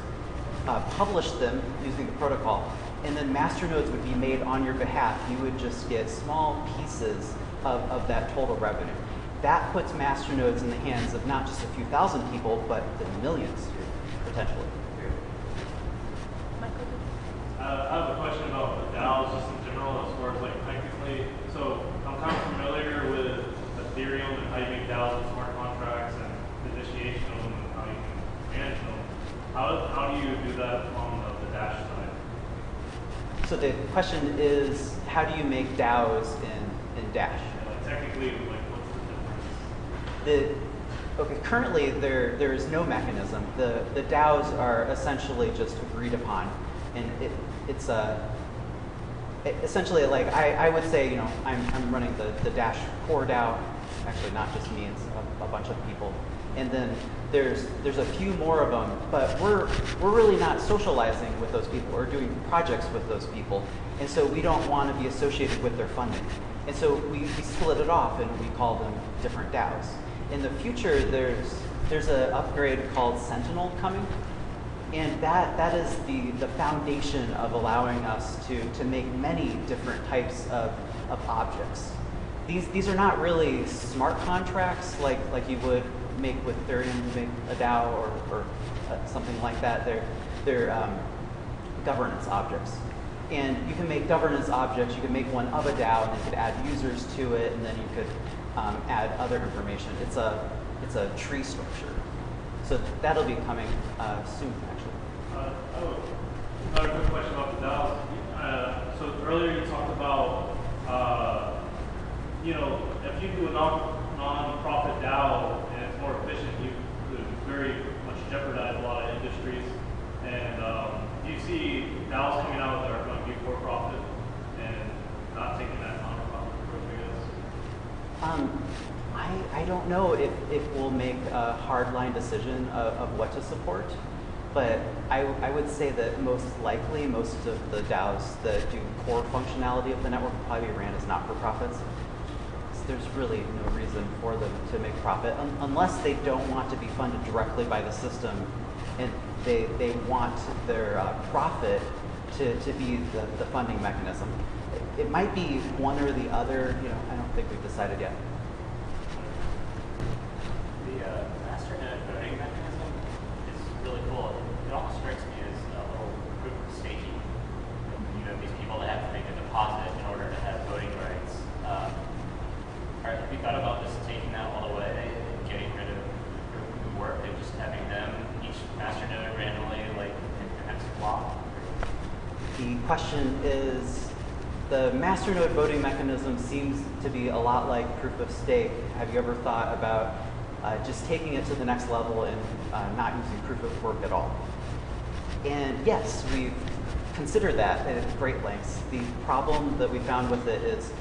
uh, publish them using the protocol, and then masternodes would be made on your behalf. You would just get small pieces of, of that total revenue. That puts masternodes in the hands of not just a few thousand people, but the millions potentially. Michael? Uh, I have a question about the DAOs just in general, as far as like technically. So I'm kind of familiar with Ethereum and how you make DAOs with smart contracts and the initiation of them and how you can manage them. How, how do you do that on the, the Dash side? So the question is, how do you make DAOs in, in Dash? Like technically, like what's the difference? The, okay, currently there, there is no mechanism. The, the DAOs are essentially just agreed upon. And it, it's a, it- essentially like, I, I would say, you know, I'm, I'm running the, the Dash core DAO. Actually, not just me, it's a, a bunch of people. And then there's, there's a few more of them, but we're, we're really not socializing with those people or doing projects with those people. And so we don't want to be associated with their funding. And so we, we split it off and we call them different DAOs. In the future, there's, there's an upgrade called Sentinel coming. And that, that is the, the foundation of allowing us to, to make many different types of, of objects. These, these are not really smart contracts like, like you would make with Ethereum, make a DAO or, or uh, something like that. They're, they're um, governance objects. And you can make governance objects, you can make one of a DAO, and you could add users to it, and then you could um, add other information. It's a, it's a tree structure. So that'll be coming uh, soon, actually. Uh, oh, another quick question about the DAOs. Uh, so earlier you talked about, uh, you know, if you do a non non-profit DAO and it's more efficient, you could very much jeopardize a lot of industries. And um, do you see DAOs coming out that are going to be for profit and not taking that non-profit approach? I guess. Um, I, I don't know if, if we'll make a hardline decision of, of what to support, but I, I would say that most likely most of the DAOs that do core functionality of the network will probably be ran as not-for-profits. There's really no reason for them to make profit un- unless they don't want to be funded directly by the system and they, they want their uh, profit to, to be the, the funding mechanism. It, it might be one or the other, you know, I don't think we've decided yet. The uh, masternode voting mechanism is really cool. It almost strikes me as a little proof of staking. You know, these people that have to make a deposit in order to have voting rights. Um, are, have you thought about just taking that all away and getting rid of the work and just having them, each masternode randomly, like, perhaps swap? The question is, the masternode voting mechanism seems to be a lot like proof of stake. Have you ever thought about uh, just taking it to the next level and uh, not using proof of work at all? And yes, we've considered that at great lengths. The problem that we found with it is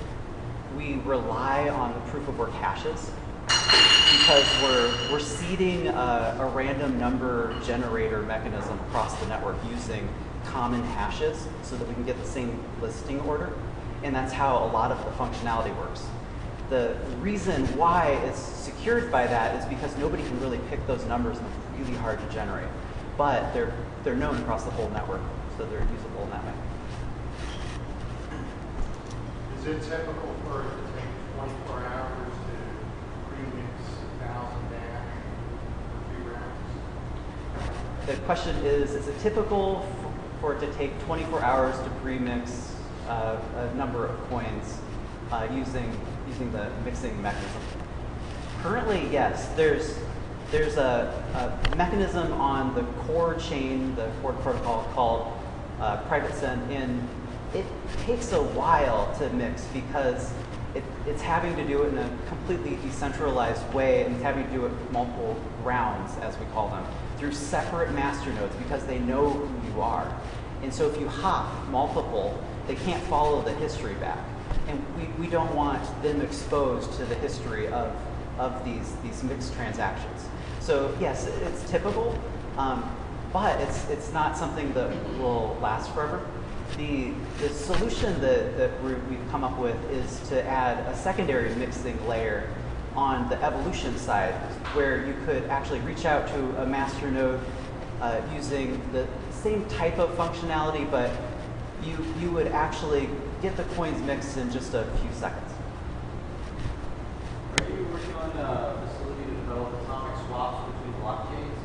we rely on the proof of work hashes because we're, we're seeding a, a random number generator mechanism across the network using common hashes so that we can get the same listing order. And that's how a lot of the functionality works. The reason why it's secured by that is because nobody can really pick those numbers and it's really hard to generate. But they're, they're known across the whole network, so they're usable in that way. Is it typical for it to take twenty-four hours to premix a thousand dash for two rounds? The question is, is it typical for it to take 24 hours to pre-mix uh, a number of coins uh, using, using the mixing mechanism? Currently, yes. There's, there's a, a mechanism on the core chain, the core protocol called uh, private send, and it takes a while to mix because it, it's having to do it in a completely decentralized way and it's having to do it with multiple rounds, as we call them, through separate master nodes because they know who you are. And so if you hop multiple, they can't follow the history back. And we, we don't want them exposed to the history of, of these, these mixed transactions. So yes, it's typical, um, but it's, it's not something that will last forever. The, the solution that, that we- we've come up with is to add a secondary mixing layer on the evolution side, where you could actually reach out to a master node uh, using the same type of functionality, but you, you would actually get the coins mixed in just a few seconds. Are you working on a facility to develop atomic swaps between blockchains?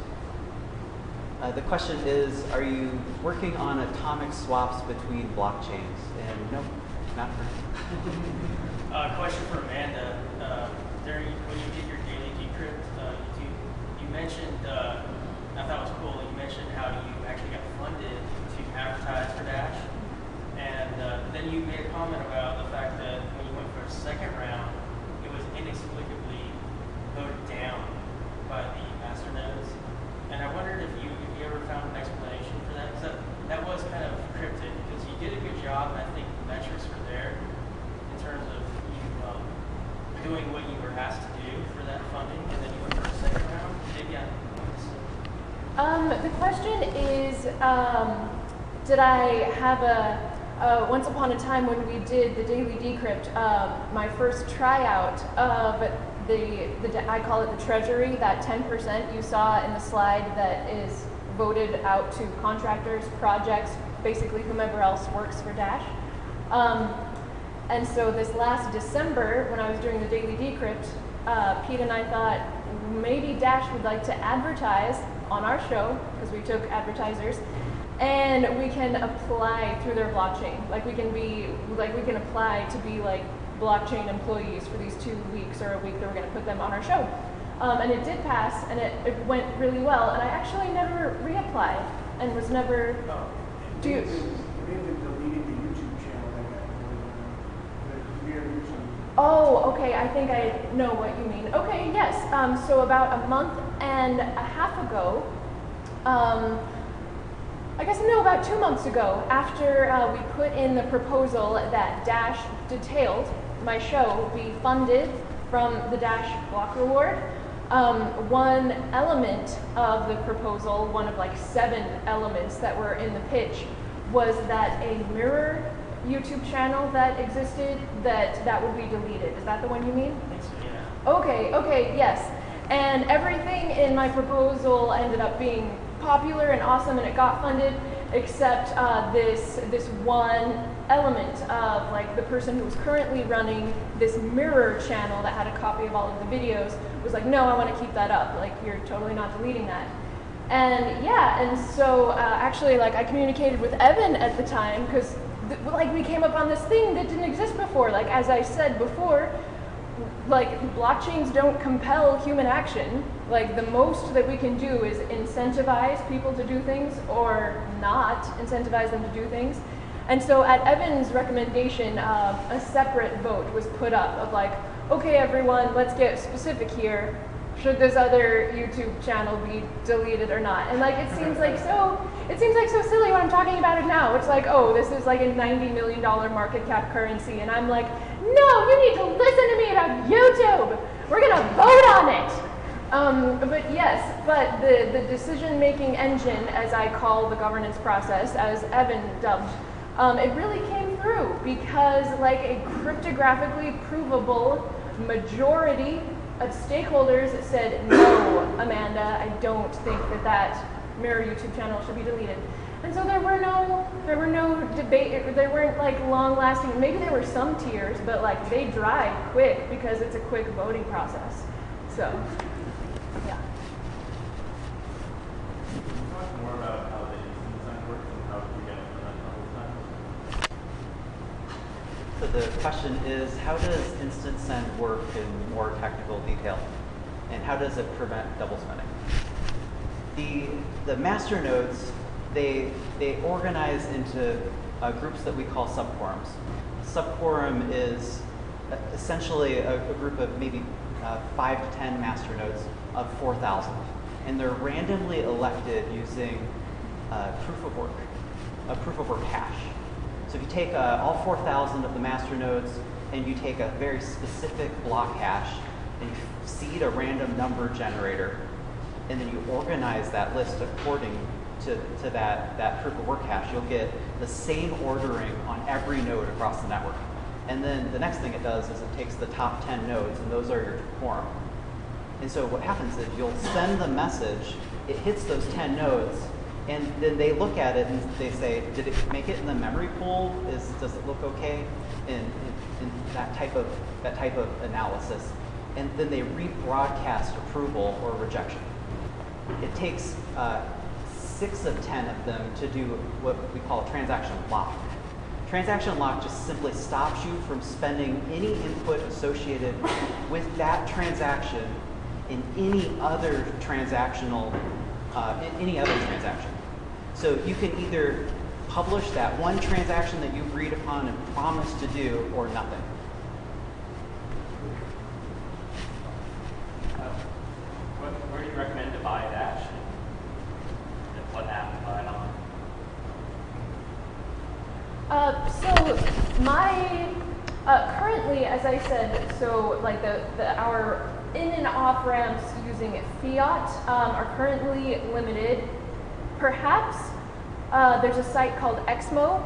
Uh, the question is, are you working on atomic swaps between blockchains? And no, not currently. *laughs* Uh, question for Amanda. Uh, during when you did your daily decrypt, uh, you, you mentioned, uh, I thought it was cool. You mentioned how you actually got funded to advertise for Dash, and uh, then you made a comment about the fact that when you went for a second round, it was inexplicably voted down by the master nodes. And I wondered if you if you ever found an explanation for that, because that, that was kind of cryptic. Because you did a good job, and I think the metrics were there in terms of you um, doing what you were asked to do for that funding, and then you went for a second round. Maybe I. Um, the question is, um, did I have a, uh, once upon a time when we did the daily decrypt, um, my first tryout of the, the, I call it the treasury, that 10% you saw in the slide that is voted out to contractors, projects, basically whomever else works for Dash. Um, and so this last December, when I was doing the daily decrypt, uh, Pete and I thought maybe Dash would like to advertise on our show because we took advertisers, and we can apply through their blockchain. Like we can be, like we can apply to be like blockchain employees for these two weeks or a week that we're going to put them on our show. Um, and it did pass, and it, it went really well. And I actually never reapplied and was never. Do you, Oh, okay. I think I know what you mean. Okay, yes. Um, so about a month and a half ago, um, I guess no, about two months ago, after uh, we put in the proposal that Dash detailed my show be funded from the Dash Block Reward, um, one element of the proposal, one of like seven elements that were in the pitch, was that a mirror YouTube channel that existed that that would be deleted. Is that the one you mean? yeah. Okay, okay, yes. And everything in my proposal ended up being popular and awesome and it got funded except uh, this this one element of like the person who was currently running this mirror channel that had a copy of all of the videos was like no i want to keep that up. Like you're totally not deleting that. And yeah and so uh, actually like i communicated with evan at the time because like we came up on this thing that didn't exist before. Like as i said before like blockchains don't compel human action. Like the most that we can do is incentivize people to do things or not incentivize them to do things. And so at Evan's recommendation, uh, a separate vote was put up of like, okay, everyone, let's get specific here. Should this other YouTube channel be deleted or not? And like, it seems like so, it seems like so silly when I'm talking about it now. It's like, oh, this is like a $90 million market cap currency. And I'm like, no, you need to listen to me about YouTube. We're going to vote on it. Um, but yes, but the, the decision making engine, as I call the governance process, as Evan dubbed, um, it really came through because, like, a cryptographically provable majority of stakeholders said, no, Amanda, I don't think that that mirror YouTube channel should be deleted. And so there were no there were no debate there weren't like long lasting maybe there were some tears, but like they dried quick because it's a quick voting process. So yeah. Talk more about how the instant send works and how you get from the whole time. So the question is, how does instant send work in more technical detail? And how does it prevent double spending? The, the master nodes, they, they organize into uh, groups that we call subquorums. Subquorum is essentially a, a group of maybe uh, five to 10 master nodes of 4,000. And they're randomly elected using uh, proof of work, a proof of work hash. So if you take uh, all 4,000 of the master nodes and you take a very specific block hash and you seed a random number generator, and then you organize that list according to, to that, that proof of work hash, you'll get the same ordering on every node across the network. And then the next thing it does is it takes the top 10 nodes, and those are your quorum. And so what happens is you'll send the message, it hits those 10 nodes, and then they look at it and they say, did it make it in the memory pool? Is, does it look okay? And, and, that type of that type of analysis. And then they rebroadcast approval or rejection. It takes uh, six of 10 of them to do what we call transaction lock. Transaction lock just simply stops you from spending any input associated with that transaction in any other transactional, uh, in any other transaction. So you can either publish that one transaction that you agreed upon and promised to do or nothing. Uh, what, where do you recommend to buy Dash? And what app to buy it on? Uh, so my uh, currently, as I said, so like the, the our in and off ramps using fiat um, are currently limited. Perhaps uh, there's a site called Exmo.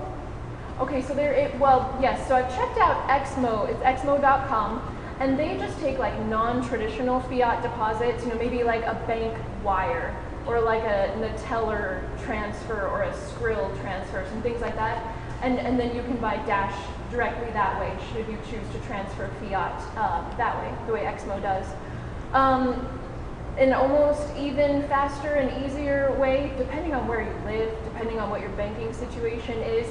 Okay, so there it well yes. So I've checked out Exmo. It's exmo.com, and they just take like non-traditional fiat deposits. You know, maybe like a bank wire or like a Neteller transfer or a Skrill transfer, some things like that. And, and then you can buy Dash directly that way should you choose to transfer fiat uh, that way, the way Exmo does. Um, an almost even faster and easier way, depending on where you live, depending on what your banking situation is,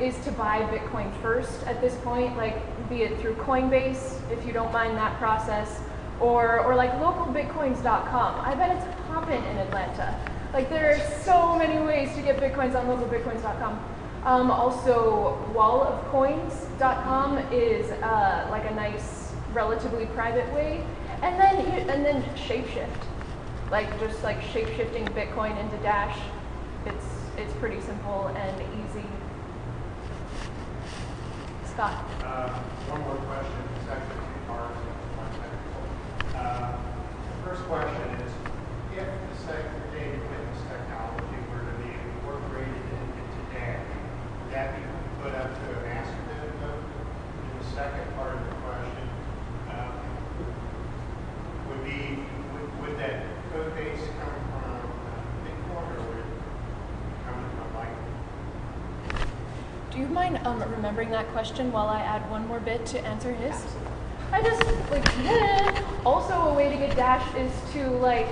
is to buy Bitcoin first at this point, like be it through Coinbase, if you don't mind that process, or, or like localbitcoins.com. I bet it's popping in Atlanta. Like there are so many ways to get Bitcoins on localbitcoins.com. Um, also, wallofcoins.com is uh, like a nice, relatively private way. And then, and then Shapeshift, like just like shape-shifting Bitcoin into Dash. It's it's pretty simple and easy. Scott. Uh, One more question, it's actually two parts. Uh, The first question is, if the segregated witness technology were to be incorporated in- into Dash, would that be put up to a master node vote? And the second part of the question um, would be, would- would that code base come from uh, Bitcoin or would it come from Litecoin? Do you mind um, remembering that question while I add one more bit to answer his? I just like yeah. also a way to get Dash is to like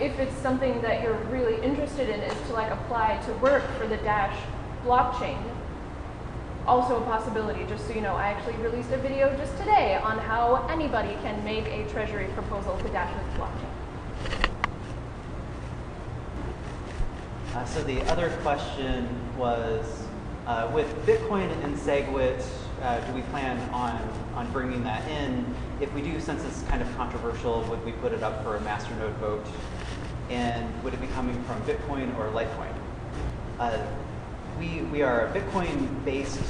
if it's something that you're really interested in is to like apply to work for the Dash blockchain. Also a possibility, just so you know, I actually released a video just today on how anybody can make a treasury proposal to Dash's blockchain. Uh, so the other question was, uh, with Bitcoin and SegWit, uh, do we plan on, on bringing that in? If we do, since it's kind of controversial, would we put it up for a masternode vote? And would it be coming from Bitcoin or Litecoin? Uh, we, we are a Bitcoin-based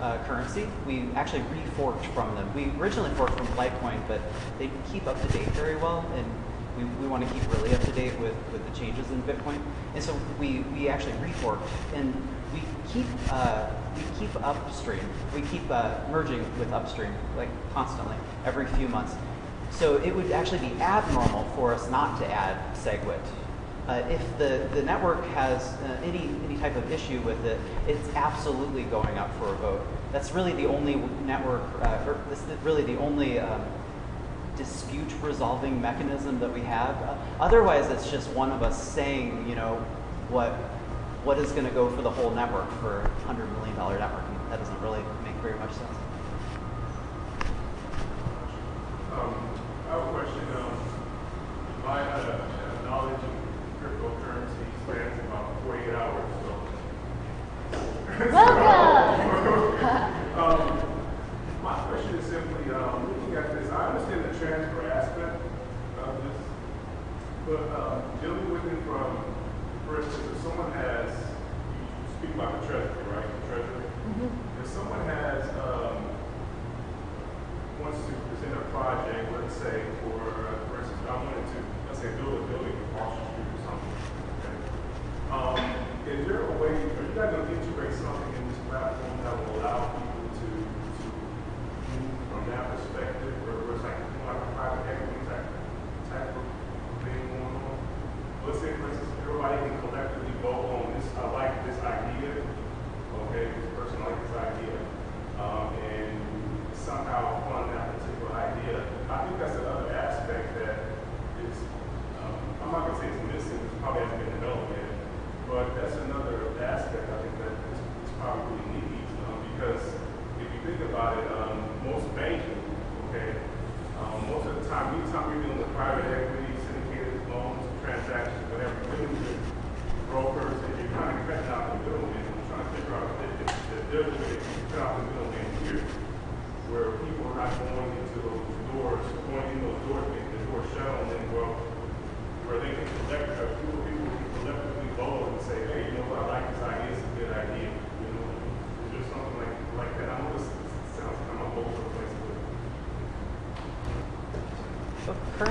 uh, currency. We actually reforked from them. We originally forked from Litecoin, but they keep up to date very well, and we, we want to keep really up to date with, with the changes in Bitcoin. And so we, we actually reforked, and we keep uh, we keep upstream. We keep uh, merging with upstream like constantly every few months. So it would actually be abnormal for us not to add SegWit. Uh, if the, the network has uh, any, any type of issue with it, it's absolutely going up for a vote. That's really the only network, uh, or really the only um, dispute resolving mechanism that we have. Uh, otherwise, it's just one of us saying, you know, what what is going to go for the whole network for a hundred million dollar network. And that doesn't really make very much sense. Um, I have a question. Um, my uh, knowledge of cryptocurrency spans about 48 hours. So. um, my question is simply um, looking at this. I understand the transfer aspect of this, but um, dealing with it from, for instance, if someone has, you speak about the treasury, right? The treasury. If someone has um, wants to present a project, let's say, for, uh, for instance, I wanted to, let's say, build a building in Washington Street or something. Okay? Um, is there a way, are you guys going to integrate something in this platform that will allow people to, to move from that perspective, or where it's like, more like a private equity type, type of thing going on? Let's say, for instance, everybody can collectively vote on this, I like this idea, okay, this person likes this idea, um, and somehow fund that particular idea. I think that's another aspect that is, um, I'm not gonna say it's missing, it probably hasn't been developed yet, but that's another aspect I think that is, is probably needed, um, because if you think about it, um, most banking, okay, um, most of the time, anytime you're dealing with private equity, syndicated loans, transactions, whatever, you're dealing with brokers, and you're kind of cutting out the middleman, and trying to figure out if, if, if they're doing it, you cut out the middleman here where people are not going into those doors, going in those doors, making the doors shut on them, well, where they can collect, uh, people, people can collectively vote and say, hey, you know what, I like this idea, it's a good idea, you know, is there something like, like that? I know this sounds kind of all over the place, but So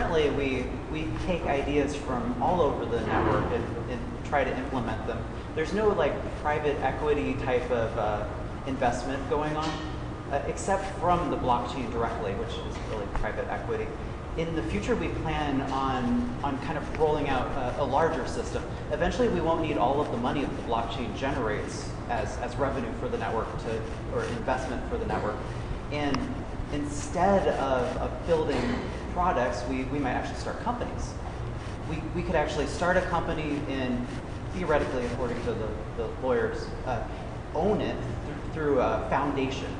currently, we, we take ideas from all over the network and, and try to implement them. There's no like private equity type of uh, investment going on, uh, except from the blockchain directly, which is really private equity. in the future, we plan on, on kind of rolling out a, a, larger system. Eventually, we won't need all of the money that the blockchain generates as, as revenue for the network to, or investment for the network. And instead of, of building products, we, we might actually start companies. We, we could actually start a company and theoretically, according to the, the lawyers, uh, own it th through a foundation.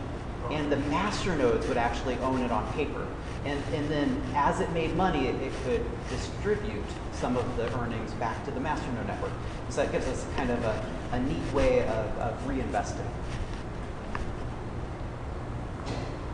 And the master nodes would actually own it on paper. And, and then as it made money, it, it could distribute some of the earnings back to the master node network. So that gives us kind of a, a neat way of, of reinvesting.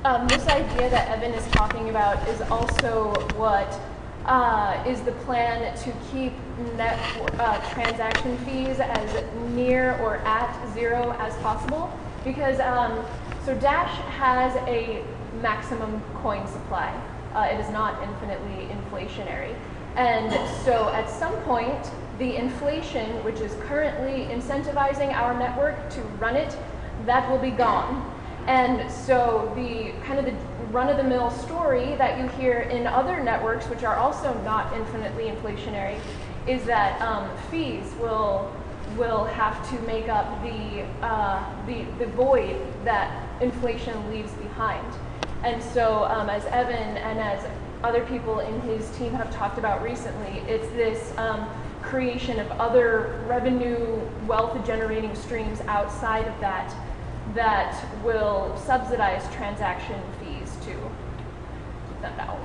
Um, this idea that Evan is talking about is also what uh, is the plan to keep net uh, transaction fees as near or at zero as possible. Because um, so Dash has a maximum coin supply. Uh, it is not infinitely inflationary. And so at some point, the inflation, which is currently incentivizing our network to run it, that will be gone. And so the kind of the run-of-the-mill story that you hear in other networks, which are also not infinitely inflationary, is that um, fees will will have to make up the, uh, the, the void that inflation leaves behind. And so um, as Evan and as other people in his team have talked about recently, it's this um, creation of other revenue wealth generating streams outside of that that will subsidize transaction fees to keep them down.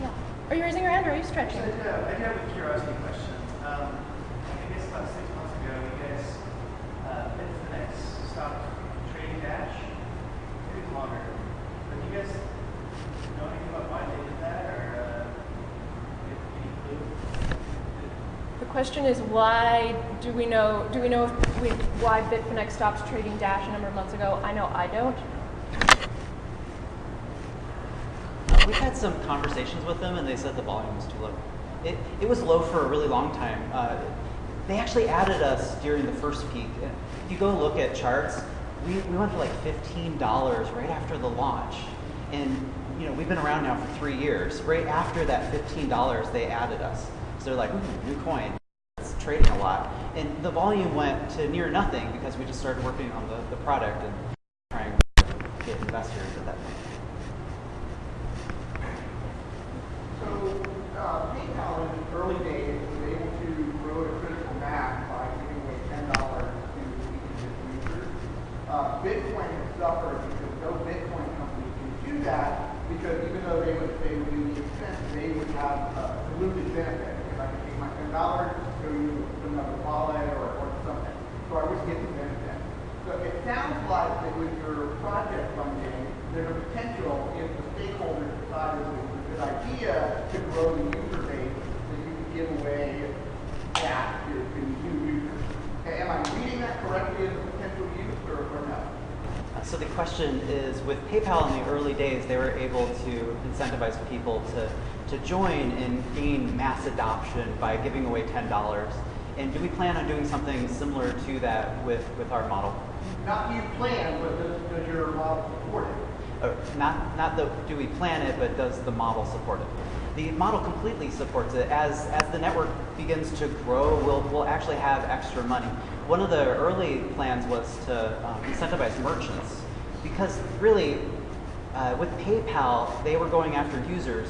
Yeah. Are you raising your hand or are you stretching? So, yeah, I have a curiosity question. Um, I guess about six months ago, you guys, uh, Bitfinex stopped trading Dash. Maybe longer. But do you guys know anything about why they did that or uh, any clue? The question is why do we know do we know if we, why Bitfinex stopped trading Dash a number of months ago? I know I don't. We've had some conversations with them, and they said the volume was too low. It, it was low for a really long time. Uh, they actually added us during the first peak. If you go look at charts, we, we went to like $15 right after the launch. And you know, we've been around now for three years. Right after that $15, they added us. So they're like, new coin. Trading a lot. And the volume went to near nothing because we just started working on the, the product and trying to get investors at that point. So uh, PayPal in the early days was able to grow to critical mass by giving away ten dollars to each of its users. Uh, Bitcoin has suffered because no Bitcoin company can do that because even though they would they would do the expense, they would have a diluted benefit. Because I can take my ten dollars, go use another wallet or, or something. So I would get the benefit. So it sounds like that with your project funding, there's a potential if the stakeholders decide it was a good idea to grow the user base that you could give away that to, to new users. Okay, am I reading that correctly as a potential use or, or no? Uh, So the question is, with PayPal in the early days, they were able to incentivize people to, to join and gain mass adoption by giving away $10. And do we plan on doing something similar to that with, with our model? Not you plan, but does, does your model support it? Or not, not the do we plan it, but does the model support it? The model completely supports it. As, as the network begins to grow, we'll, we'll actually have extra money. One of the early plans was to um, incentivize merchants because really, uh, with PayPal, they were going after users.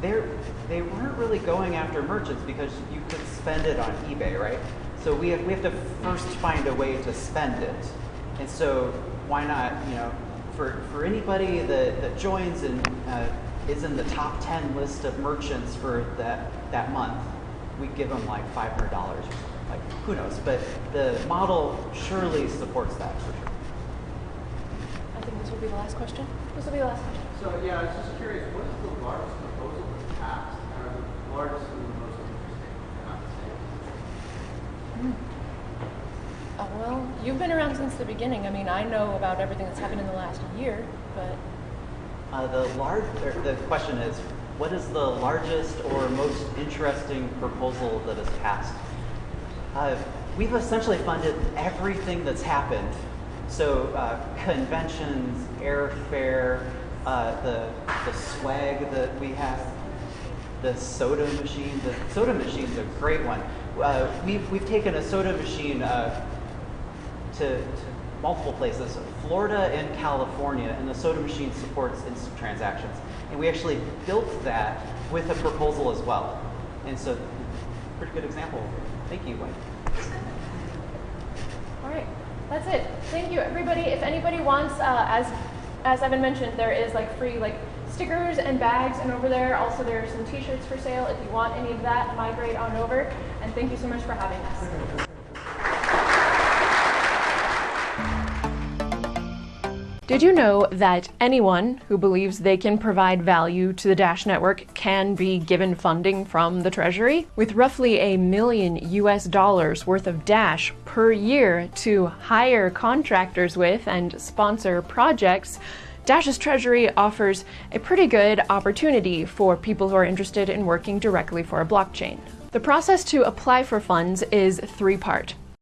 They're, they weren't really going after merchants because you could spend it on eBay, right? So we have, we have to first find a way to spend it. And so why not, you know, for, for anybody that, that joins and uh, is in the top 10 list of merchants for that, that month, we give them like $500 or something. Like, who knows? But the model surely supports that for sure. I think this will be the last question. This will be the last question. So yeah, I was just curious, what is the largest proposal that's passed? Or the largest and the most interesting? Not the same. Uh, well, you've been around since the beginning. I mean, I know about everything that's happened in the last year, but Uh, the large, er, the question is, what is the largest or most interesting proposal that has passed? Uh, we've essentially funded everything that's happened. So uh, conventions, airfare, uh, the, the swag that we have, the soda machine. The soda machine's a great one. Uh, we've, we've taken a soda machine uh, to, to multiple places, Florida and California, and the soda machine supports instant transactions. And we actually built that with a proposal as well. And so, pretty good example. Thank you. All right, that's it. Thank you, everybody. If anybody wants, uh, as as Evan mentioned, there is like free like stickers and bags, and over there also there are some T-shirts for sale. If you want any of that, migrate on over. And thank you so much for having us. Did you know that anyone who believes they can provide value to the Dash network can be given funding from the Treasury? With roughly a million US dollars worth of Dash per year to hire contractors with and sponsor projects, Dash's Treasury offers a pretty good opportunity for people who are interested in working directly for a blockchain. The process to apply for funds is three part.